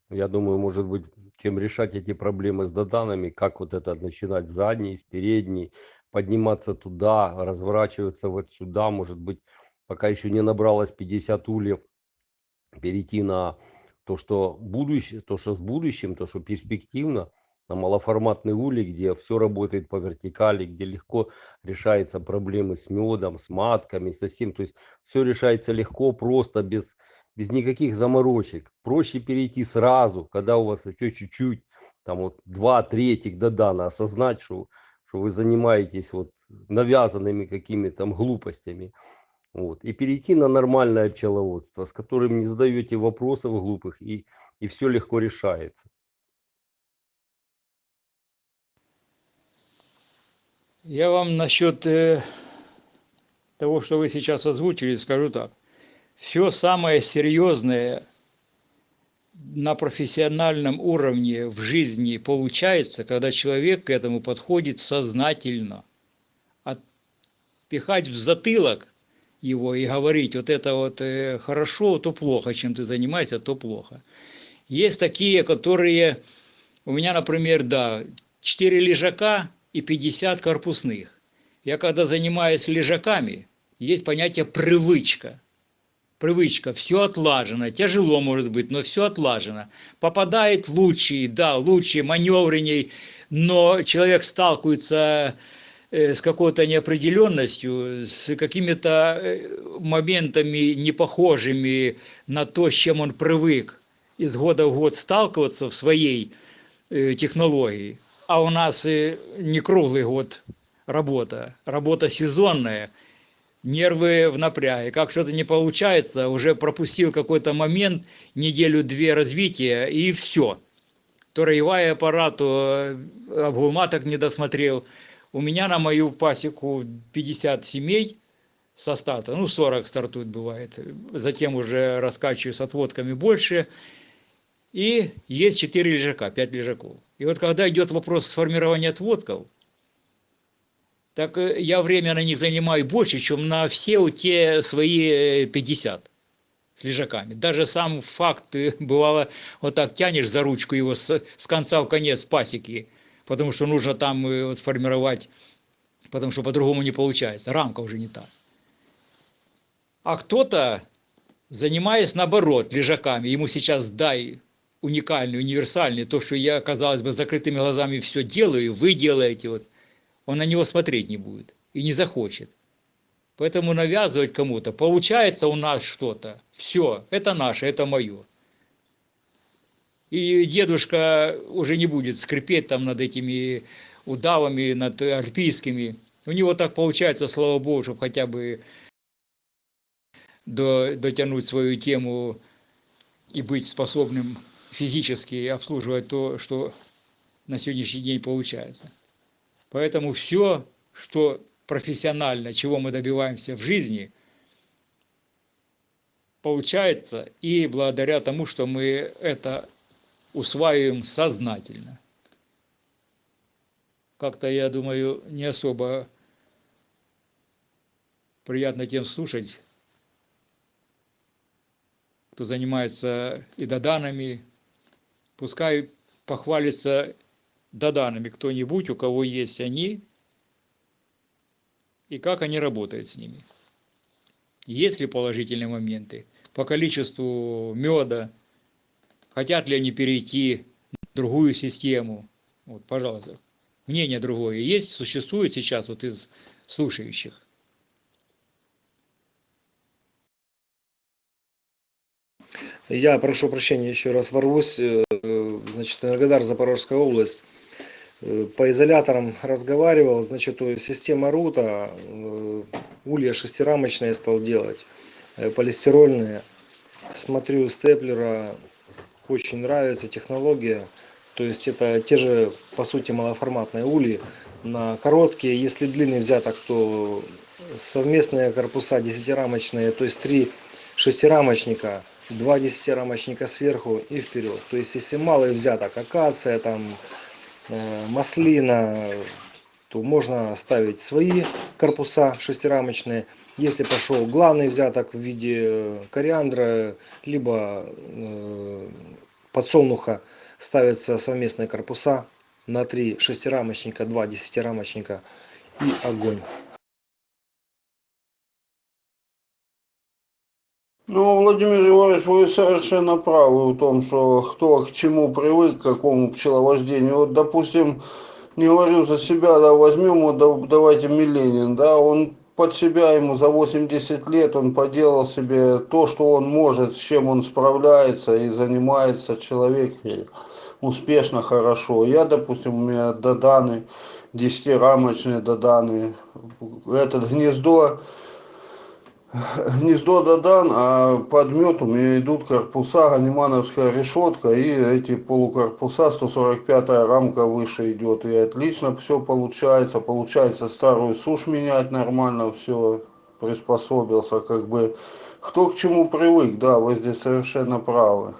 Я думаю, может быть, чем решать эти проблемы с доданами, как вот это начинать с задней, с передней, подниматься туда, разворачиваться вот сюда, может быть, пока еще не набралось 50 ульев, перейти на то, что будущее, то, что с будущим, то, что перспективно, на малоформатный улей, где все работает по вертикали, где легко решаются проблемы с медом, с матками, со всем. То есть все решается легко, просто, без, без никаких заморочек. Проще перейти сразу, когда у вас еще чуть-чуть, там вот два третьих додана, осознать, что, что вы занимаетесь вот навязанными какими-то глупостями. Вот. И перейти на нормальное пчеловодство, с которым не задаете вопросов глупых, и, и все легко решается. Я вам насчет э, того, что вы сейчас озвучили, скажу так. Все самое серьезное на профессиональном уровне в жизни получается, когда человек к этому подходит сознательно. Отпихать в затылок его и говорить, вот это вот э, хорошо, то плохо, чем ты занимаешься, то плохо. Есть такие, которые, у меня, например, да, 4 лежака и 50 корпусных. Я когда занимаюсь лежаками, есть понятие привычка. Привычка, все отлажено, тяжело может быть, но все отлажено. Попадает лучший, да, лучший, маневренней, но человек сталкивается э, с какой-то неопределенностью, с какими-то э, моментами непохожими на то, с чем он привык из года в год сталкиваться в своей э, технологии. А у нас не круглый год работа, работа сезонная, нервы в напряге. Как что-то не получается, уже пропустил какой-то момент, неделю-две развития, и все. То роевой аппарат, то обгулматок не досмотрел. У меня на мою пасеку 50 семей со старта, ну 40 стартует бывает. Затем уже раскачиваю с отводками больше. И есть 4 лежака, 5 лежаков. И вот когда идет вопрос сформирования отводков, так э, я время на них занимаю больше, чем на все те свои 50 с лежаками. Даже сам факт, э, бывало, вот так тянешь за ручку его с, с конца в конец пасеки, потому что нужно там э, вот, сформировать, потому что по-другому не получается, рамка уже не та. А кто-то, занимаясь наоборот лежаками, ему сейчас дай уникальный, универсальный, то, что я, казалось бы, закрытыми глазами все делаю, вы делаете, вот, он на него смотреть не будет и не захочет. Поэтому навязывать кому-то, получается у нас что-то, все, это наше, это мое. И дедушка уже не будет скрипеть там над этими удавами, над альпийскими. У него так получается, слава богу, чтобы хотя бы до, дотянуть свою тему и быть способным физически обслуживать то, что на сегодняшний день получается. Поэтому все, что профессионально, чего мы добиваемся в жизни, получается и благодаря тому, что мы это усваиваем сознательно. Как-то, я думаю, не особо приятно тем слушать, кто занимается и доданами, пускай похвалится доданами кто-нибудь, у кого есть они, и как они работают с ними. Есть ли положительные моменты по количеству меда, хотят ли они перейти в другую систему. Вот, пожалуйста, мнение другое есть, существует сейчас вот из слушающих. Я прошу прощения, еще раз ворвусь. Э, Значит, Энергодар, Запорожская область. э, по изоляторам разговаривал, значит, система рута, э, улья шестирамочные стал делать, полистирольные. Смотрю степлера, очень нравится технология. То есть это те же, по сути, малоформатные ульи. На короткие, если длинный взяток, то совместные корпуса десятирамочные, то есть три шестирамочника, два десятирамочника сверху и вперед. То есть если малый взяток, акация, там, э, маслина, то можно ставить свои корпуса шестирамочные. Если пошел главный взяток в виде э, кориандра, либо э, подсолнуха, ставятся совместные корпуса на три шестирамочника, два десятирамочника и огонь. Ну, Владимир Егорович, вы совершенно правы в том, что кто к чему привык, к какому пчеловождению. Вот, допустим, не говорю за себя, да, возьмем, вот, да, давайте Миленин, да, он под себя ему за 80 лет, он поделал себе то, что он может, с чем он справляется и занимается человек успешно, хорошо. Я, допустим, у меня доданы, десятирамочные доданы, этот гнездо, гнездо додан, а под мед у меня идут корпуса, ганимановская решетка и эти полукорпуса, 145 рамка выше идет. И отлично все получается. Получается старую сушь менять нормально, все приспособился. Как бы кто к чему привык, да, вы здесь совершенно правы.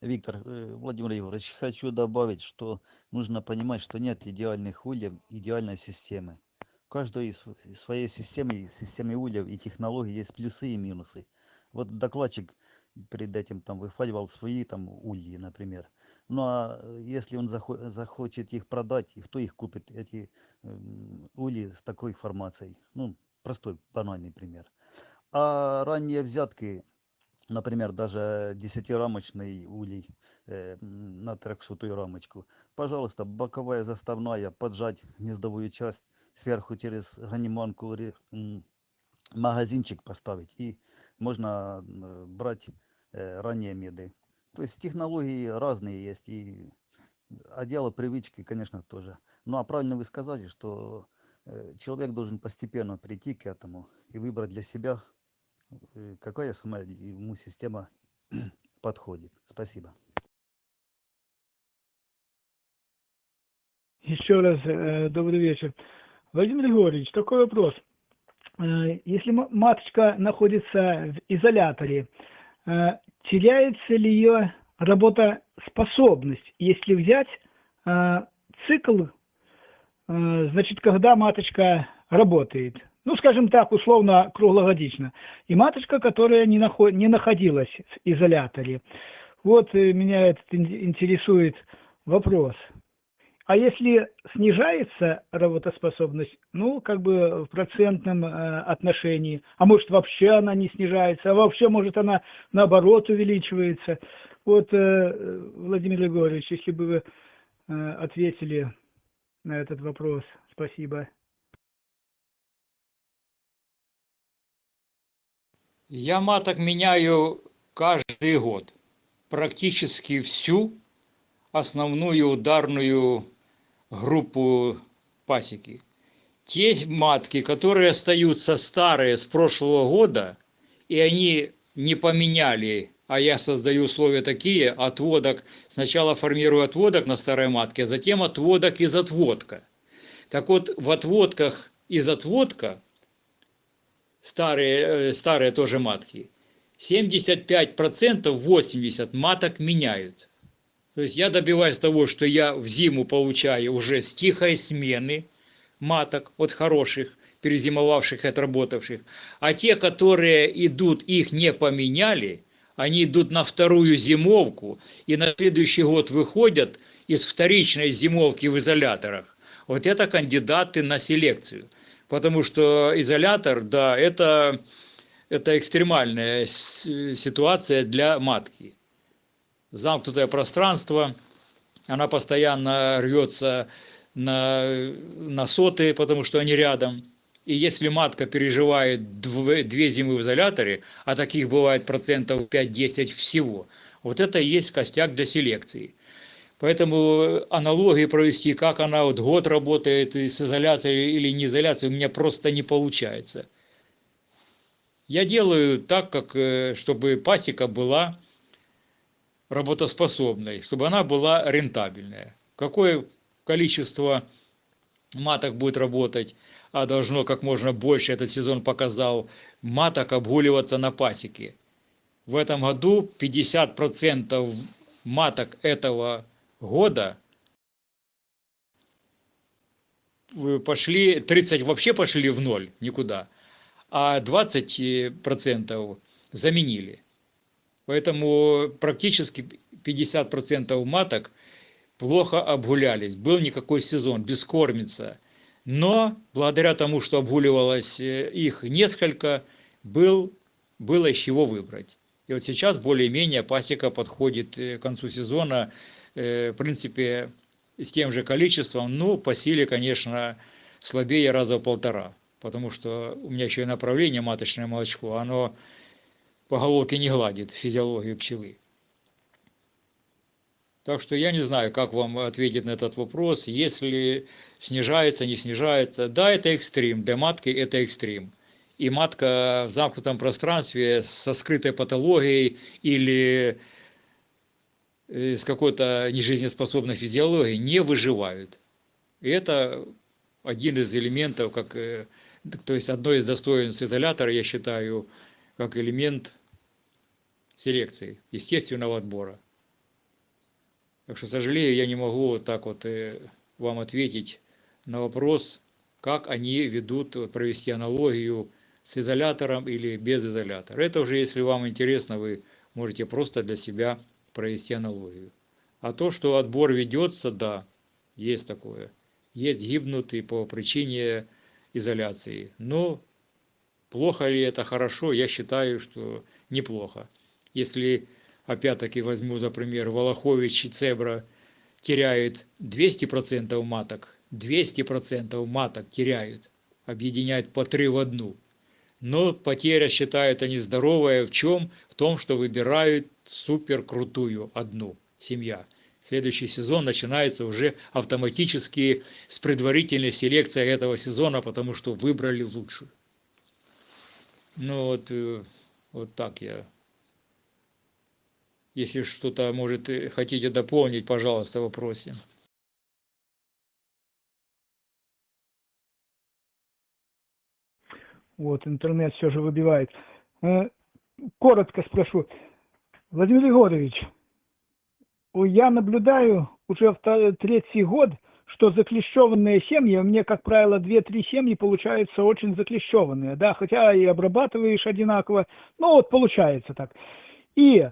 Виктор, э, Владимир Егорович, хочу добавить, что нужно понимать, что нет идеальных ульев, идеальной системы. У каждой из из своей системы, системы ульев и технологий есть плюсы и минусы. Вот докладчик перед этим там выхваливал свои там ульи, например. Ну а э, если он захо- захочет их продать, и кто их купит, эти м, ульи с такой формацией? Ну, простой, банальный пример. А ранние взятки например, даже десятирамочный улей э, на трехсотую рамочку. Пожалуйста, боковая заставная, поджать гнездовую часть, сверху через ганиманку магазинчик поставить, и можно э, брать э, ранние меды. То есть технологии разные есть, и, а дело привычки, конечно, тоже. Ну а правильно вы сказали, что э, человек должен постепенно прийти к этому и выбрать для себя какая сама ему система подходит. Спасибо. Еще раз э, добрый вечер. Владимир Григорьевич, такой вопрос. Э, Если ма- маточка находится в изоляторе, э, теряется ли ее работоспособность, если взять э, цикл, э, значит, когда маточка работает? Ну, скажем так, условно, круглогодично. И маточка, которая не, нахо- не находилась в изоляторе. Вот э, меня этот ин- интересует вопрос. А если снижается работоспособность, ну, как бы в процентном э, отношении, а может вообще она не снижается, а вообще может она наоборот увеличивается. Вот, э, Владимир Егорович, если бы вы э, ответили на этот вопрос. Спасибо. Я маток меняю каждый год. Практически всю основную ударную группу пасеки. Те матки, которые остаются старые с прошлого года, и они не поменяли, а я создаю условия такие, отводок, сначала формирую отводок на старой матке, а затем отводок из отводка. Так вот, в отводках из отводка, старые, э, старые тоже матки, 75%, 80% маток меняют. То есть я добиваюсь того, что я в зиму получаю уже с тихой смены маток от хороших, перезимовавших отработавших. А те, которые идут, их не поменяли, они идут на вторую зимовку и на следующий год выходят из вторичной зимовки в изоляторах. Вот это кандидаты на селекцию. Потому что изолятор, да, это, это экстремальная ситуация для матки замкнутое пространство, она постоянно рвется на, на соты, потому что они рядом. И если матка переживает дв- две зимы в изоляторе, а таких бывает процентов 5-10 всего, Вот это и есть костяк для селекции. Поэтому аналогии провести, как она вот год работает с изоляцией или не изоляцией, у меня просто не получается. Я делаю так, как, э, чтобы пасека была работоспособной, чтобы она была рентабельная. Какое количество маток будет работать, а должно как можно больше, этот сезон показал, маток обгуливаться на пасеке. В этом году 50% маток этого года пошли, 30 вообще пошли в ноль, никуда, а 20% заменили. Поэтому практически 50% маток плохо обгулялись. Был никакой сезон, бескормица. Но благодаря тому, что обгуливалось э, их несколько, был, было из чего выбрать. И вот сейчас более-менее пасека подходит э, к концу сезона, э, в принципе, с тем же количеством, ну, по силе, конечно, слабее раза в полтора. Потому что у меня еще и направление маточное молочко, оно по головке не гладит физиологию пчелы. Так что я не знаю, как вам ответить на этот вопрос, если снижается, не снижается. Да, это экстрим, для матки это экстрим. И матка в замкнутом пространстве со скрытой патологией или э, с какой-то нежизнеспособной физиологией не выживают. И это один из элементов, как, э, то есть одно из достоинств изолятора, я считаю, как элемент селекции, естественного отбора. Так что, сожалею, я не могу вот так вот э, вам ответить на вопрос, как они ведут, провести аналогию с изолятором или без изолятора. Это уже, если вам интересно, вы можете просто для себя провести аналогию. А то, что отбор ведется, да, есть такое. Есть гибнутые по причине изоляции. Но плохо ли это, хорошо, я считаю, что неплохо. Если опять-таки возьму за пример, Волохович и Цебра теряют 200% маток, 200% маток теряют, объединяют по три в одну. Но потеря считают они здоровая в чем? В том, что выбирают супер крутую одну семья. Следующий сезон начинается уже автоматически с предварительной селекцией этого сезона, потому что выбрали лучшую. Ну вот, э, вот так я если что-то, может, хотите дополнить, пожалуйста, вопросе. Вот, интернет все же выбивает. Э, коротко спрошу. Владимир Егорович, я наблюдаю уже третий год, что заклещеванные семьи, у меня, как правило, 2-3 семьи получаются очень заклещеванные, да, хотя и обрабатываешь одинаково, но вот получается так. И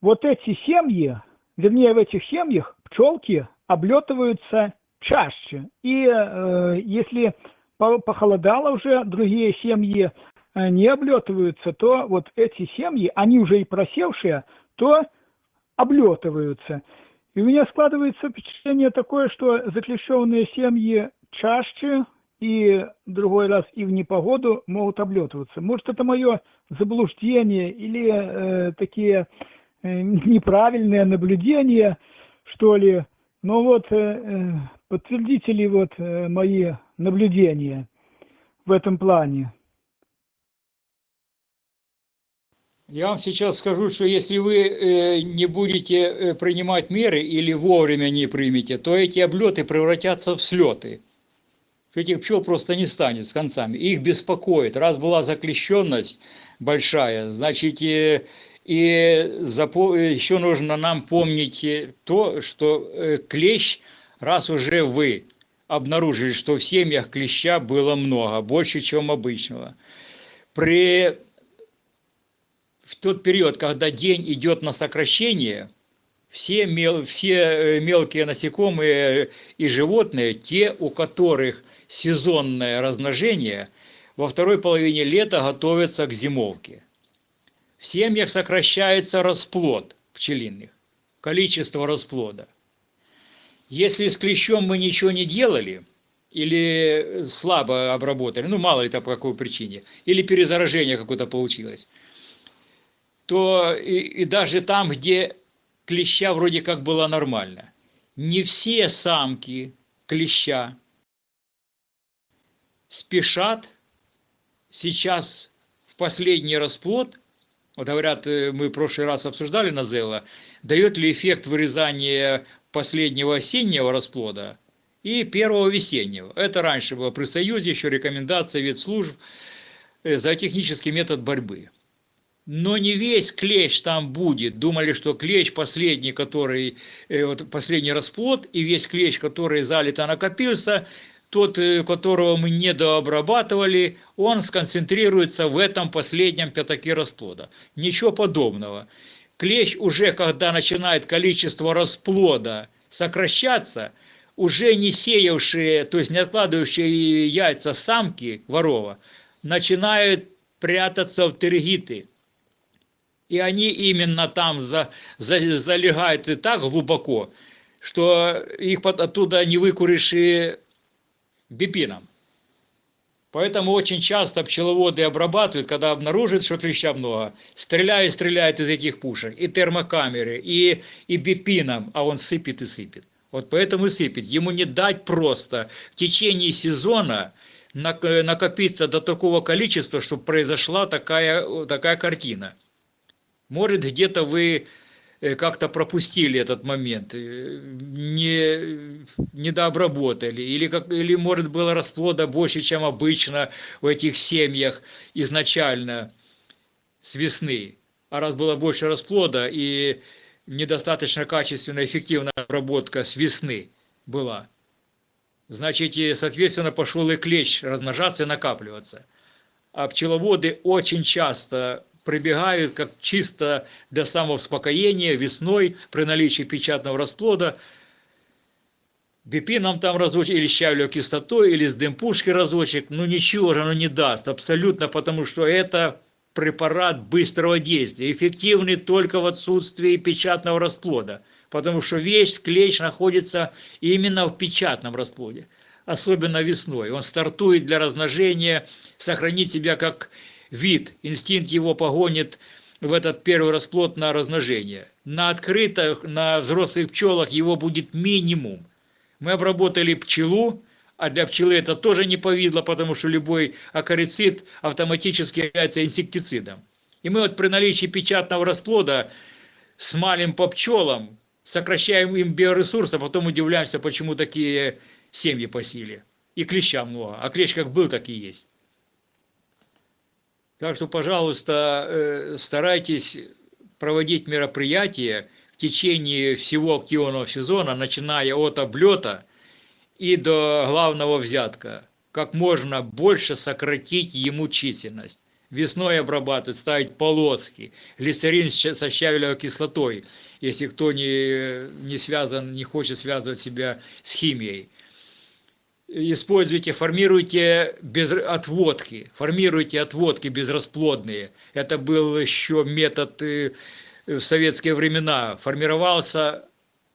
вот эти семьи, вернее, в этих семьях пчелки облетываются чаще. И э, если похолодало уже, другие семьи э, не облетываются, то вот эти семьи, они уже и просевшие, то облетываются. И у меня складывается впечатление такое, что заклещенные семьи чаще и другой раз и в непогоду могут облетываться. Может, это мое заблуждение или э, такие Э, неправильное наблюдение, что ли. Но вот э, э, подтвердите ли вот мои наблюдения в этом плане? Я вам сейчас скажу, что если вы не будете принимать меры или вовремя не примете, то эти облеты превратятся в слеты. Этих пчел просто не станет с концами. Их беспокоит. Раз была заклещенность большая, значит, и еще нужно нам помнить то, что э, клещ, раз уже вы обнаружили, что в семьях клеща было много, больше, чем обычного, при в тот период, когда день идет на сокращение, все, мел, все э, мелкие насекомые и животные, те, у которых сезонное размножение, во второй половине лета готовятся к зимовке. В семьях сокращается расплод пчелиных, количество расплода. Если с клещом мы ничего не делали, или слабо обработали, ну мало ли там по какой причине, или перезаражение какое-то получилось, то и, и даже там, где клеща вроде как было нормально, не все самки клеща спешат сейчас в последний расплод, вот говорят, э, мы в прошлый раз обсуждали Назела, дает ли эффект вырезания последнего осеннего расплода и первого весеннего. Это раньше было при Союзе, еще рекомендация вид служб э, за технический метод борьбы. Но не весь клещ там будет. Думали, что клещ последний, который, э, вот последний расплод, и весь клещ, который залито накопился, тот, э, которого мы не дообрабатывали, он сконцентрируется в этом последнем пятаке расплода. Ничего подобного. Клещ уже, когда начинает количество расплода сокращаться, уже не сеявшие, то есть не откладывающие яйца самки ворова, начинают прятаться в тергиты. И они именно там за, за, залегают и так глубоко, что их оттуда не выкуришь и бипином. Поэтому очень часто пчеловоды обрабатывают, когда обнаруживают, что клеща много, стреляют, стреляют из этих пушек, и термокамеры, и, и бипином, а он сыпет и сыпет. Вот поэтому и сыпет. Ему не дать просто в течение сезона накопиться до такого количества, чтобы произошла такая, такая картина. Может, где-то вы как-то пропустили этот момент, э, не, не дообработали, или, как, или может было расплода больше, чем обычно в этих семьях изначально с весны. А раз было больше расплода и недостаточно качественная, эффективная обработка с весны была, значит, и, соответственно, пошел и клещ размножаться и накапливаться. А пчеловоды очень часто прибегают как чисто для самоуспокоения весной при наличии печатного расплода, бипином там разочек, или щавлевой кислотой, или с дымпушки разочек, ну ничего же оно не даст, абсолютно, потому что это препарат быстрого действия, эффективный только в отсутствии печатного расплода, потому что весь клещ находится именно в печатном расплоде, особенно весной. Он стартует для размножения, сохранить себя как вид, инстинкт его погонит в этот первый расплод на размножение. На открытых, на взрослых пчелах его будет минимум. Мы обработали пчелу, а для пчелы это тоже не повидло, потому что любой акарицид автоматически является инсектицидом. И мы вот при наличии печатного расплода смалим по пчелам, сокращаем им биоресурсы, а потом удивляемся, почему такие семьи по силе. И клеща много. А клещ как был, так и есть. Так что, пожалуйста, э, старайтесь проводить мероприятия в течение всего активного сезона, начиная от облета и до главного взятка. Как можно больше сократить ему численность. Весной обрабатывать, ставить полоски, глицерин со щавелевой кислотой, если кто не, не связан, не хочет связывать себя с химией используйте, формируйте без отводки, формируйте отводки безрасплодные. Это был еще метод э, в советские времена. Формировался,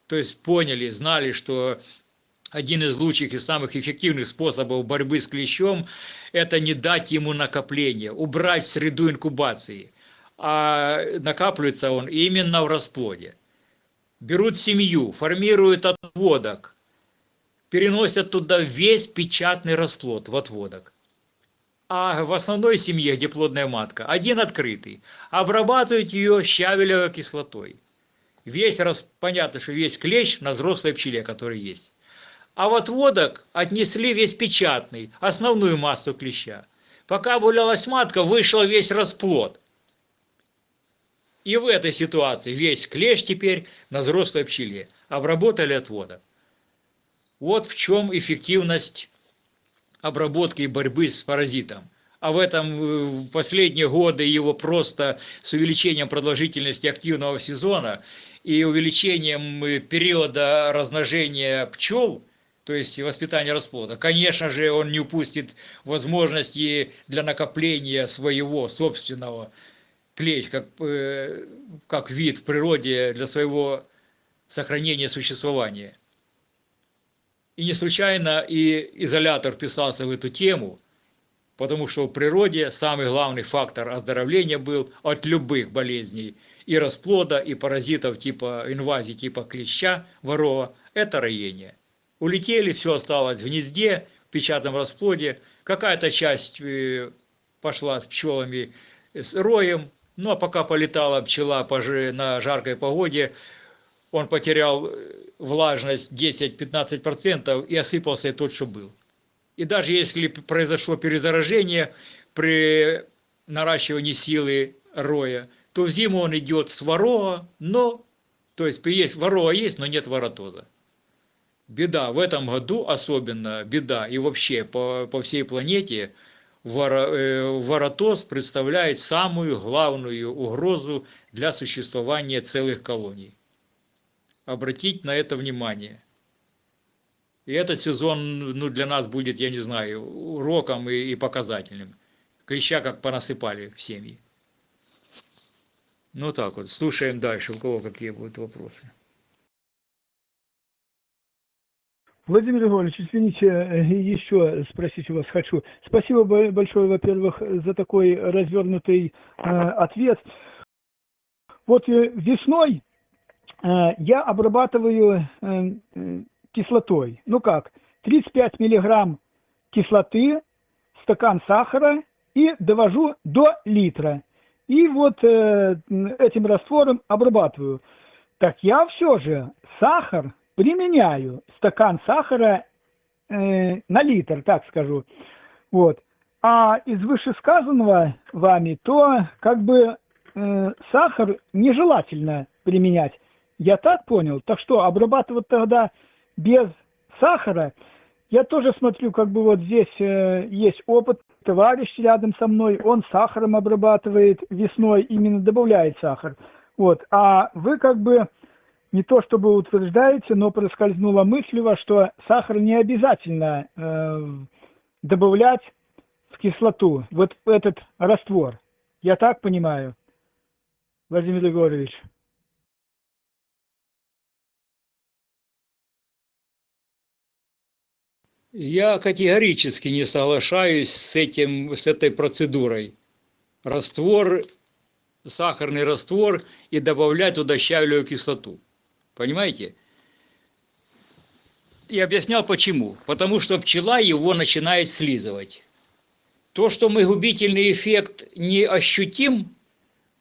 то есть поняли, знали, что один из лучших и самых эффективных способов борьбы с клещом – это не дать ему накопление, убрать среду инкубации. А накапливается он именно в расплоде. Берут семью, формируют отводок, переносят туда весь печатный расплод в отводок. А в основной семье, где плодная матка, один открытый, обрабатывают ее щавелевой кислотой. Весь, раз, понятно, что весь клещ на взрослой пчеле, который есть. А в отводок отнесли весь печатный, основную массу клеща. Пока гулялась матка, вышел весь расплод. И в этой ситуации весь клещ теперь на взрослой пчеле. Обработали отводок. Вот в чем эффективность обработки и борьбы с паразитом. А в этом э, в последние годы его просто с увеличением продолжительности активного сезона и увеличением э, периода размножения пчел, то есть воспитания расплода, конечно же, он не упустит возможности для накопления своего собственного клещ, как, э, как вид в природе для своего сохранения существования. И не случайно и изолятор вписался в эту тему, Потому что в природе самый главный фактор оздоровления был от любых болезней. И расплода, и паразитов типа инвазии, типа клеща, ворова. Это роение. Улетели, все осталось в гнезде, в печатном расплоде. Какая-то часть э, пошла с пчелами, с роем. Ну а пока полетала пчела на жаркой погоде, он потерял э, влажность 10-15% и осыпался тот, что был. И даже если произошло перезаражение при наращивании силы роя, то в зиму он идет с ворога, но, то есть есть ворога есть, но нет воротоза. Беда в этом году особенно, беда и вообще по, по всей планете, э, воротоз представляет самую главную угрозу для существования целых колоний. Обратить на это внимание. И этот сезон ну, для нас будет, я не знаю, уроком и, и показательным. Клеща как понасыпали в семьи. Ну так вот, слушаем дальше, у кого какие будут вопросы. Владимир Григорьевич, извините, еще спросить у вас хочу. Спасибо большое, во-первых, за такой развернутый э, ответ. Вот э, весной э, я обрабатываю э, кислотой. Ну как, 35 миллиграмм кислоты, стакан сахара и довожу до литра. И вот э, этим раствором обрабатываю. Так я все же сахар применяю, стакан сахара э, на литр, так скажу. Вот. А из вышесказанного вами, то как бы э, сахар нежелательно применять. Я так понял. Так что обрабатывать тогда без сахара. Я тоже смотрю, как бы вот здесь э, есть опыт, товарищ рядом со мной, он сахаром обрабатывает весной, именно добавляет сахар. Вот. А вы как бы не то чтобы утверждаете, но проскользнула мысль у вас, что сахар не обязательно э, добавлять в кислоту, вот этот раствор. Я так понимаю, Владимир Егорович? Я категорически не соглашаюсь с, этим, с этой процедурой. Раствор, сахарный раствор и добавлять туда щавелевую кислоту. Понимаете? И объяснял почему. Потому что пчела его начинает слизывать. То, что мы губительный эффект не ощутим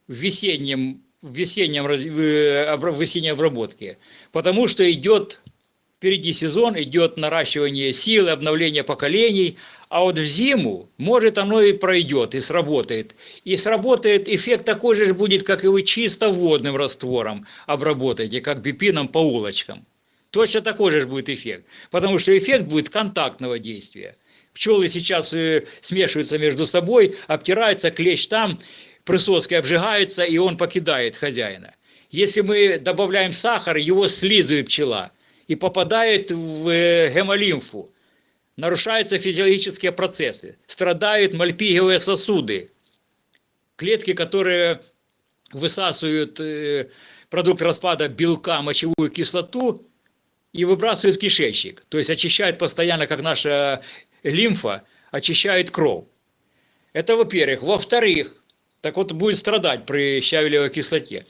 в весеннем, в весеннем, э, в весенней обработке, потому что идет впереди сезон, идет наращивание силы, обновление поколений, а вот в зиму, может, оно и пройдет, и сработает. И сработает эффект такой же будет, как и вы чисто водным раствором обработаете, как бипином по улочкам. Точно такой же будет эффект. Потому что эффект будет контактного действия. Пчелы сейчас э, смешиваются между собой, обтираются, клещ там, присоски обжигаются, и он покидает хозяина. Если мы добавляем сахар, его слизывает пчела – и попадает в э, гемолимфу. Нарушаются физиологические процессы, страдают мальпиговые сосуды, клетки, которые высасывают э, продукт распада белка, мочевую кислоту и выбрасывают в кишечник. То есть очищают постоянно, как наша лимфа, очищает кровь. Это во-первых. Во-вторых, так вот будет страдать при щавелевой кислоте.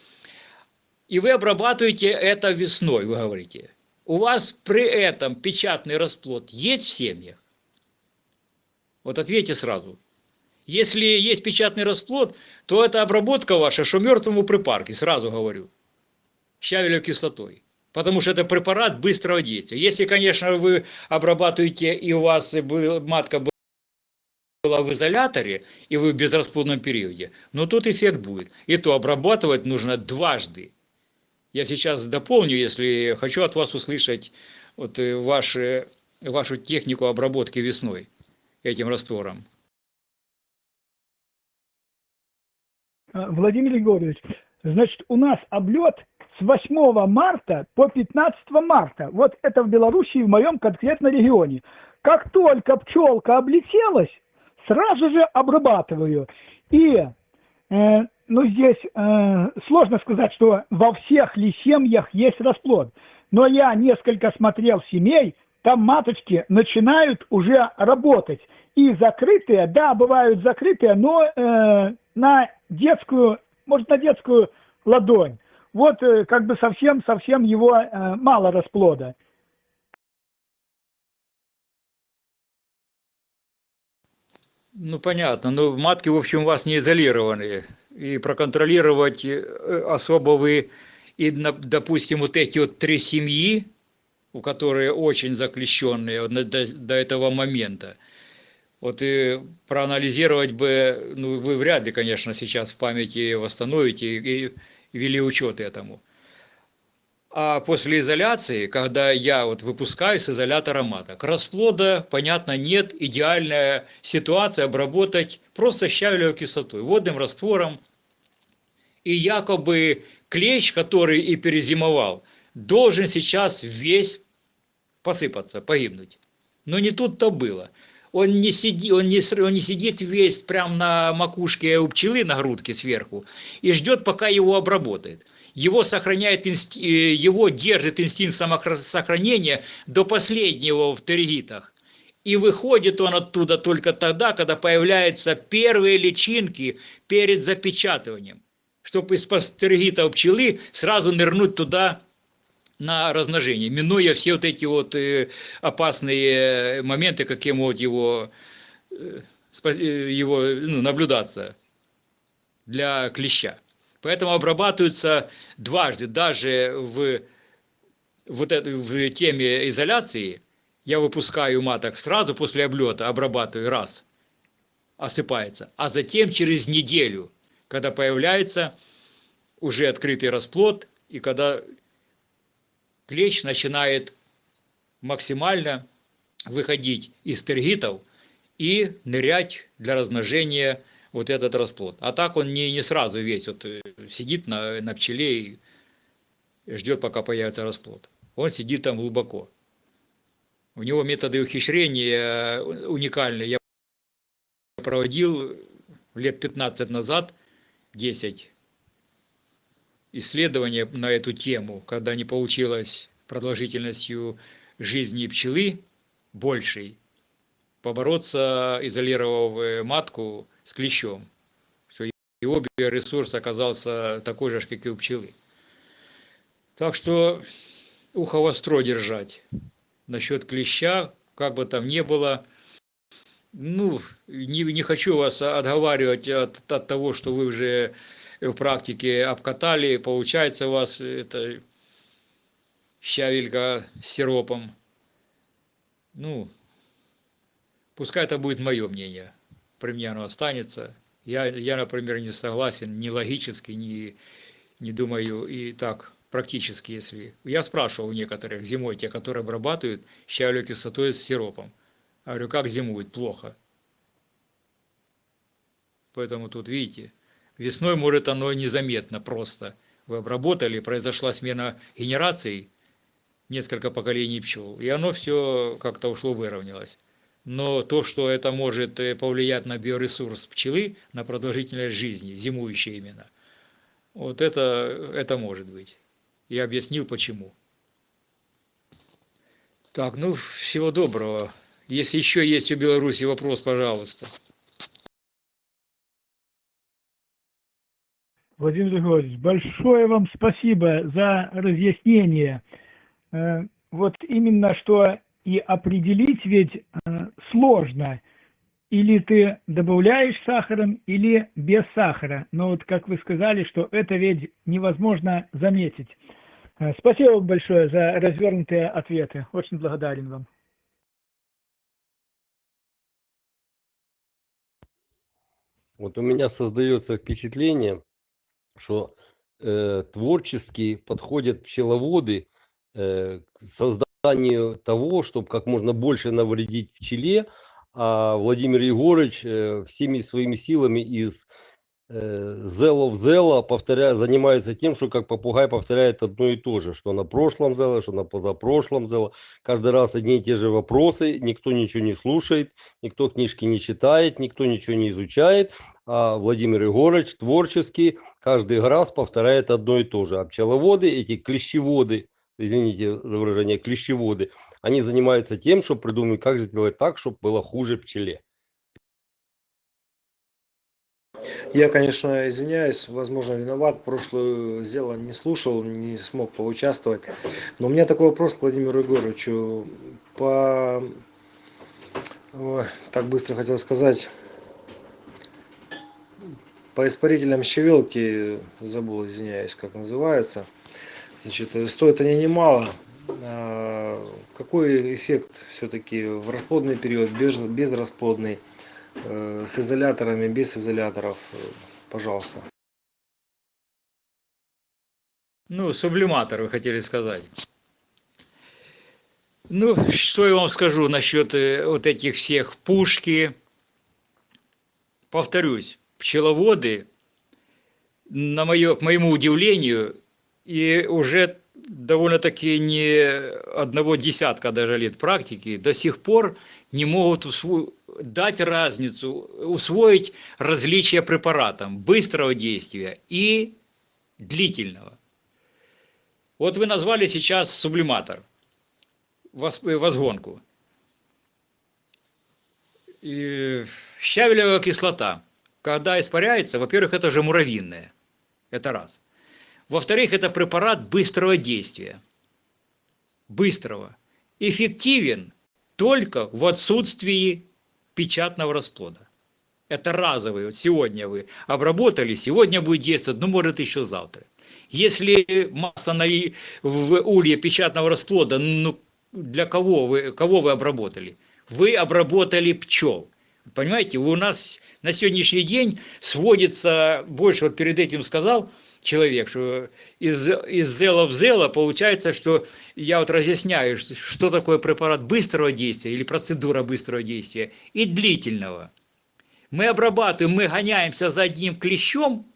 И вы обрабатываете это весной, вы говорите. У вас при этом печатный расплод есть в семьях? Вот ответьте сразу. Если есть печатный расплод, то это обработка ваша, что мертвому припарке, сразу говорю. Щавелевой кислотой. Потому что это препарат быстрого действия. Если, конечно, вы обрабатываете и у вас матка была в изоляторе, и вы в безрасплодном периоде, но тут эффект будет. И то обрабатывать нужно дважды. Я сейчас дополню, если хочу от вас услышать вот э, ваши, вашу технику обработки весной этим раствором. А, Владимир Егорович, значит, у нас облет с 8 марта по 15 марта. Вот это в Белоруссии, в моем конкретно регионе. Как только пчелка облетелась, сразу же обрабатываю. И э, ну, здесь э, сложно сказать, что во всех ли семьях есть расплод. Но я несколько смотрел семей, там маточки начинают уже работать. И закрытые, да, бывают закрытые, но э, на детскую, может, на детскую ладонь. Вот э, как бы совсем-совсем его э, мало расплода. Ну, понятно. Ну, матки, в общем, у вас не изолированные. И проконтролировать э, особо и, допустим, вот эти вот три семьи, у которые очень заклещенные до, до этого момента, вот и проанализировать бы, ну, вы вряд ли, конечно, сейчас в памяти восстановите и, и вели учет этому. А после изоляции, когда я вот выпускаю с изолятора маток, расплода, понятно, нет, идеальная ситуация обработать просто щавелевой кислотой, водным раствором. И якобы клещ, который и перезимовал, должен сейчас весь посыпаться, погибнуть. Но не тут-то было. Он не, сиди, он, не, он не сидит весь прям на макушке у пчелы на грудке сверху и ждет, пока его обработает. Его сохраняет, э, его держит инстинкт самосохранения до последнего в тергитах. И выходит он оттуда только тогда, когда появляются первые личинки перед запечатыванием. Чтобы из тергита пчелы сразу нырнуть туда на размножение, минуя все вот эти вот э, опасные моменты, какие могут его, э, его ну, наблюдаться для клеща. Поэтому обрабатываются дважды, даже в, вот это, в теме изоляции, я выпускаю маток сразу после облета, обрабатываю раз, осыпается, а затем через неделю, когда появляется уже открытый расплод, и когда клещ начинает максимально выходить из тергитов и нырять для размножения вот этот расплод. А так он не, не сразу весь вот э, сидит на, на пчеле и ждет, пока появится расплод. Он сидит там глубоко. У него методы ухищрения э, уникальные. Я проводил лет 15 назад, 10 исследования на эту тему, когда не получилось продолжительностью жизни пчелы большей, побороться, изолировав матку с клещом, что его биоресурс оказался такой же, как и у пчелы. Так что ухо востро держать. Насчет клеща, как бы там ни было, ну, не, не хочу вас отговаривать от, от того, что вы уже в практике обкатали, получается у вас это щавелька с сиропом. Ну, пускай это будет мое мнение. При мне оно останется. Я, я например, не согласен ни логически, ни, не думаю и так практически, если... Я спрашивал у некоторых зимой, те, которые обрабатывают щавелевой кислотой с сиропом. Я говорю, как зимуют? Плохо. Поэтому тут, видите, весной может оно незаметно просто. Вы обработали, произошла смена генераций, несколько поколений пчел, и оно все как-то ушло, выровнялось. Но то, что это может э, повлиять на биоресурс пчелы, на продолжительность жизни, зимующей именно, вот это, это может быть. Я объяснил, почему. Так, ну, всего доброго. Если еще есть у Беларуси вопрос, пожалуйста. Владимир Григорьевич, большое вам спасибо за разъяснение. Э, Вот именно что и определить ведь э, сложно. Или ты добавляешь сахаром, или без сахара. Но вот как вы сказали, что это ведь невозможно заметить. Э, Спасибо вам большое за развернутые ответы. Очень благодарен вам. Вот у меня создается впечатление, что э, творчески подходят пчеловоды э, к того, чтобы как можно больше навредить пчеле, а Владимир Егорович э, всеми своими силами из зела в зело повторяя, занимается тем, что как попугай повторяет одно и то же, что на прошлом зело, что на позапрошлом зело. Каждый раз одни и те же вопросы, никто ничего не слушает, никто книжки не читает, никто ничего не изучает, а Владимир Егорович творчески каждый раз повторяет одно и то же. А пчеловоды, эти клещеводы, извините за выражение, клещеводы, они занимаются тем, чтобы придумать, как сделать так, чтобы было хуже пчеле. Я, конечно, извиняюсь, возможно, виноват. Прошлое дело не слушал, не смог поучаствовать. Но у меня такой вопрос к Владимиру Егоровичу. По... Ой, так быстро хотел сказать. По испарителям щавелки, забыл, извиняюсь, как называется. Значит, э, стоит они немало. А Какой эффект все-таки в расплодный период, без, безрасплодный, э, с изоляторами, без изоляторов? Э, Пожалуйста. Ну, сублиматор, вы хотели сказать. Ну, что я вам скажу насчет вот этих всех пушки. Повторюсь, пчеловоды, на мое, к моему удивлению, и уже довольно-таки не одного десятка даже лет практики, до сих пор не могут усво- дать разницу, усвоить различия препаратам быстрого действия и длительного. Вот вы назвали сейчас сублиматор, возгонку. И щавелевая кислота, когда испаряется, во-первых, это же муравьиная, это раз. Во-вторых, это препарат быстрого действия. Быстрого. Эффективен только в отсутствии печатного расплода. Это разовый. Вот сегодня вы обработали, сегодня будет действовать, ну, может, еще завтра. Если масса на, в улье печатного расплода, ну, для кого вы, кого вы обработали? Вы обработали пчел. Понимаете, у нас на сегодняшний день сводится, больше вот перед этим сказал человек, что из, из зела в зело получается, что я вот разъясняю, что- такое препарат быстрого действия или процедура быстрого действия и длительного. Мы обрабатываем, мы гоняемся за одним клещом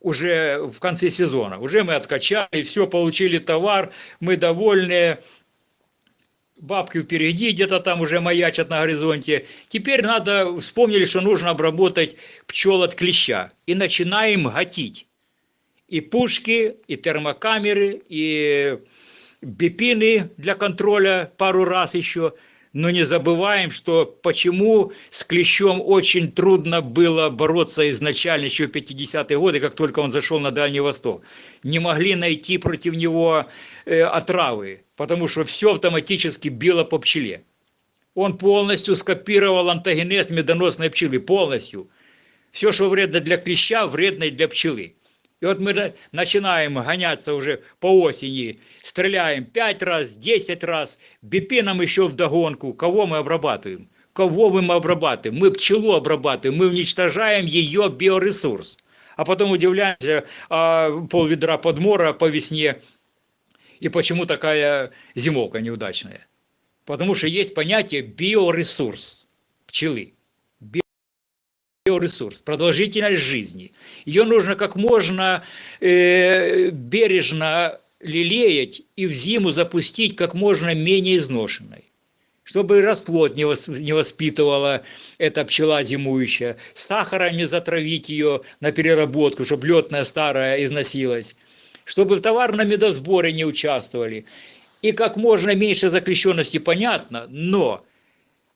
уже в конце сезона. Уже мы откачали, все, получили товар, мы довольны, бабки впереди, где-то там уже маячат на горизонте. Теперь надо, вспомнили, что нужно обработать пчел от клеща. И начинаем гатить. И пушки, и термокамеры, и бипины для контроля пару раз еще. Но не забываем, что почему с клещом очень трудно было бороться изначально, еще в 50-е годы, как только он зашел на Дальний Восток. Не могли найти против него э, отравы, потому что все автоматически било по пчеле. Он полностью скопировал антогенез медоносной пчелы, полностью. Все, что вредно для клеща, вредно и для пчелы. И вот мы на- начинаем гоняться уже по осени, стреляем 5 раз, 10 раз, бипином еще вдогонку. Кого мы обрабатываем? Кого мы обрабатываем? Мы пчелу обрабатываем, мы уничтожаем ее биоресурс. А потом удивляемся, а пол ведра подмора по весне, и почему такая зимовка неудачная. Потому что есть понятие биоресурс пчелы. Биоресурс, продолжительность жизни. Ее нужно как можно э, бережно лелеять и в зиму запустить как можно менее изношенной. Чтобы расплод не, вос- не воспитывала эта пчела зимующая, сахаром не затравить ее на переработку, чтобы летная старая износилась, чтобы в товарном медосборе не участвовали. И как можно меньше заключенности, понятно, но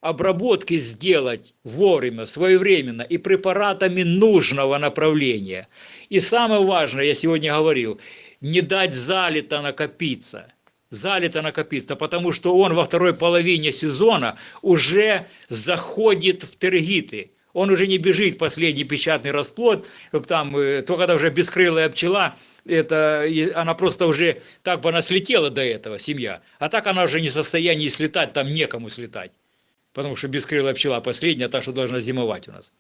обработки сделать вовремя, своевременно и препаратами нужного направления. И самое важное, я сегодня говорил, не дать залито накопиться. Залито накопиться, потому что он во второй половине сезона уже заходит в тергиты. Он уже не бежит последний печатный расплод, там, э, то когда уже бескрылая пчела, это, она просто уже, так бы она слетела до этого, семья, а так она уже не в состоянии слетать, там некому слетать потому что бескрылая пчела последняя, та, что должна зимовать у нас.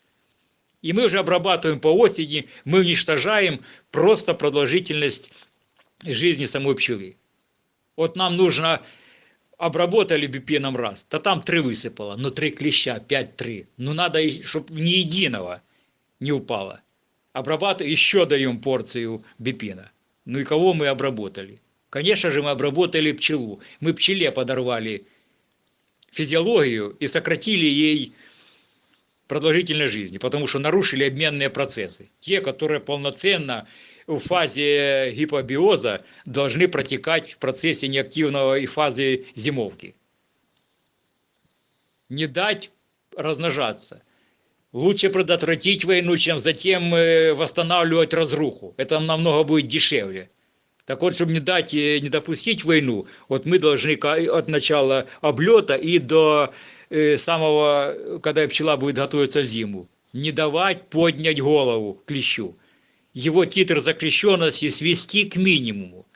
И мы уже обрабатываем по осени, мы уничтожаем просто продолжительность жизни самой пчелы. Вот нам нужно, обработали бипеном раз, то там три высыпало, но три клеща, пять-три. Ну надо, чтобы ни единого не упало. Обрабатываем, еще даем порцию бипина. Ну и кого мы обработали? Конечно же, мы обработали пчелу. Мы пчеле подорвали физиологию и сократили ей продолжительность жизни, потому что нарушили обменные процессы. Те, которые полноценно в фазе гипобиоза должны протекать в процессе неактивного и фазы зимовки. Не дать размножаться. Лучше предотвратить войну, чем затем э, восстанавливать разруху. Это намного будет дешевле. Так вот, чтобы не дать, не допустить войну, вот мы должны от начала облета и до э, самого, когда пчела будет готовиться в зиму, не давать поднять голову клещу. Его титр закрещенности свести к минимуму.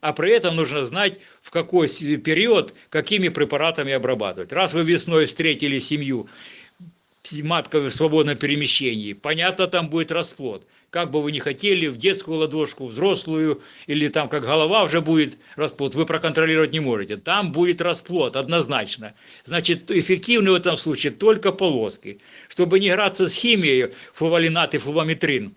А при этом нужно знать, в какой период, какими препаратами обрабатывать. Раз вы весной встретили семью, матка в свободном перемещении, понятно, там будет расплод. Как бы вы ни хотели, в детскую ладошку, взрослую, или там как голова уже будет расплод, вы проконтролировать не можете. Там будет расплод, однозначно. Значит, эффективны в этом случае только полоски. Чтобы не играться с химией, флувалинат и флувометрин,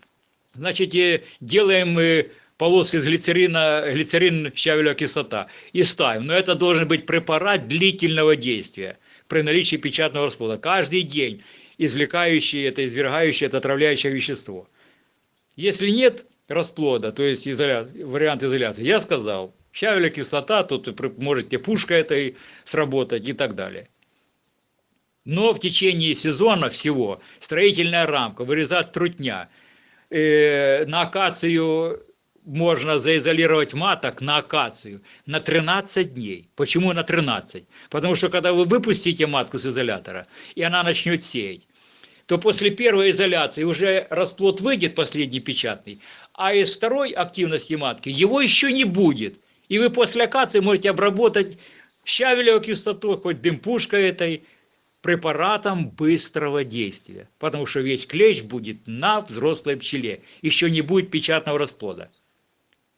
значит, э, делаем э, полоски из глицерина, глицерин, щавелевая кислота и ставим. Но это должен быть препарат длительного действия при наличии печатного расплода. Каждый день извлекающий это, извергающий это отравляющее вещество. Если нет расплода, то есть изоля... вариант изоляции, я сказал, щавелевая кислота, тут можете пушка этой сработать и так далее. Но в течение сезона всего строительная рамка, вырезать трутня, э, на акацию можно заизолировать маток на акацию на 13 дней. Почему на 13? Потому что когда вы выпустите матку с изолятора, и она начнет сеять, то после первой изоляции уже расплод выйдет, последний печатный, а из второй активности матки его еще не будет. И вы после акации можете обработать щавелевой кислотой, хоть дымпушкой этой, препаратом быстрого действия. Потому что весь клещ будет на взрослой пчеле. Еще не будет печатного расплода.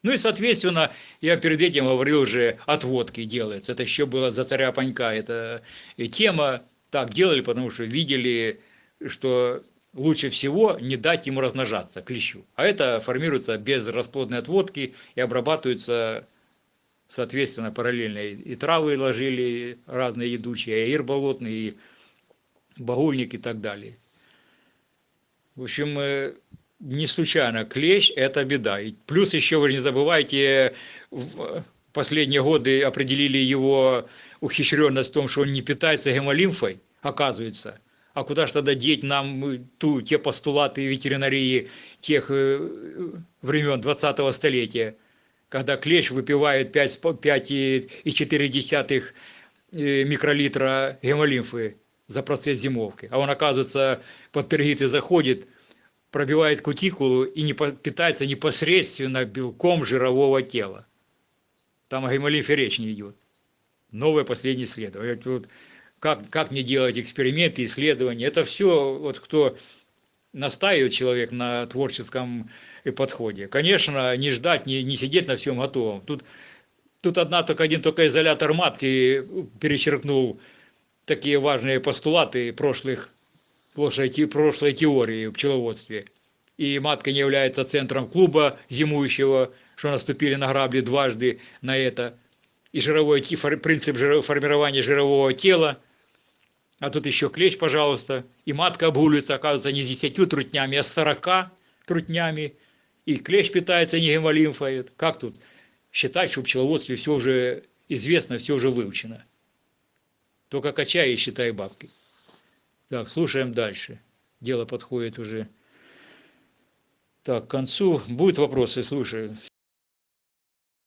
Ну и, соответственно, я перед этим говорил уже, отводки делается. Это еще было за царя Панька. Это и тема так делали, потому что видели, что лучше всего не дать ему размножаться, клещу. А это формируется без расплодной отводки и обрабатывается, соответственно, параллельно. И и травы ложили разные едучие, и аир болотный, и багульник и так далее. В общем, э, не случайно клещ – это беда. И плюс еще, вы же не забывайте, в последние годы определили его ухищренность в том, что он не питается гемолимфой, оказывается. А куда же тогда деть нам ту, те постулаты ветеринарии тех э, времен 20-го столетия, когда клещ выпивает 5,4 э, микролитра гемолимфы за процесс зимовки, а он, оказывается, под пергиты заходит, пробивает кутикулу и не питается непосредственно белком жирового тела. Там о гемолимфе речь не идет. Новое последнее исследование. Как, как не делать эксперименты, исследования. Это все, вот кто настаивает человек на творческом э, подходе. Конечно, не ждать, не, не сидеть на всем готовом. Тут, тут одна только один только изолятор матки перечеркнул такие важные постулаты прошлых, прошлой, прошлой теории в пчеловодстве. И матка не является центром клуба зимующего, что наступили на грабли дважды на это. И жировой, принцип формирования жирового тела. А тут еще клещ, пожалуйста. И матка обгуливается, оказывается, не с 10 трутнями, а с 40 трутнями. И клещ питается не гемолимфой. Как тут считать, что в пчеловодстве все уже известно, все уже выучено? Только качай и считай бабки. Так, слушаем дальше. Дело подходит уже так, к концу. Будут вопросы, слушаю.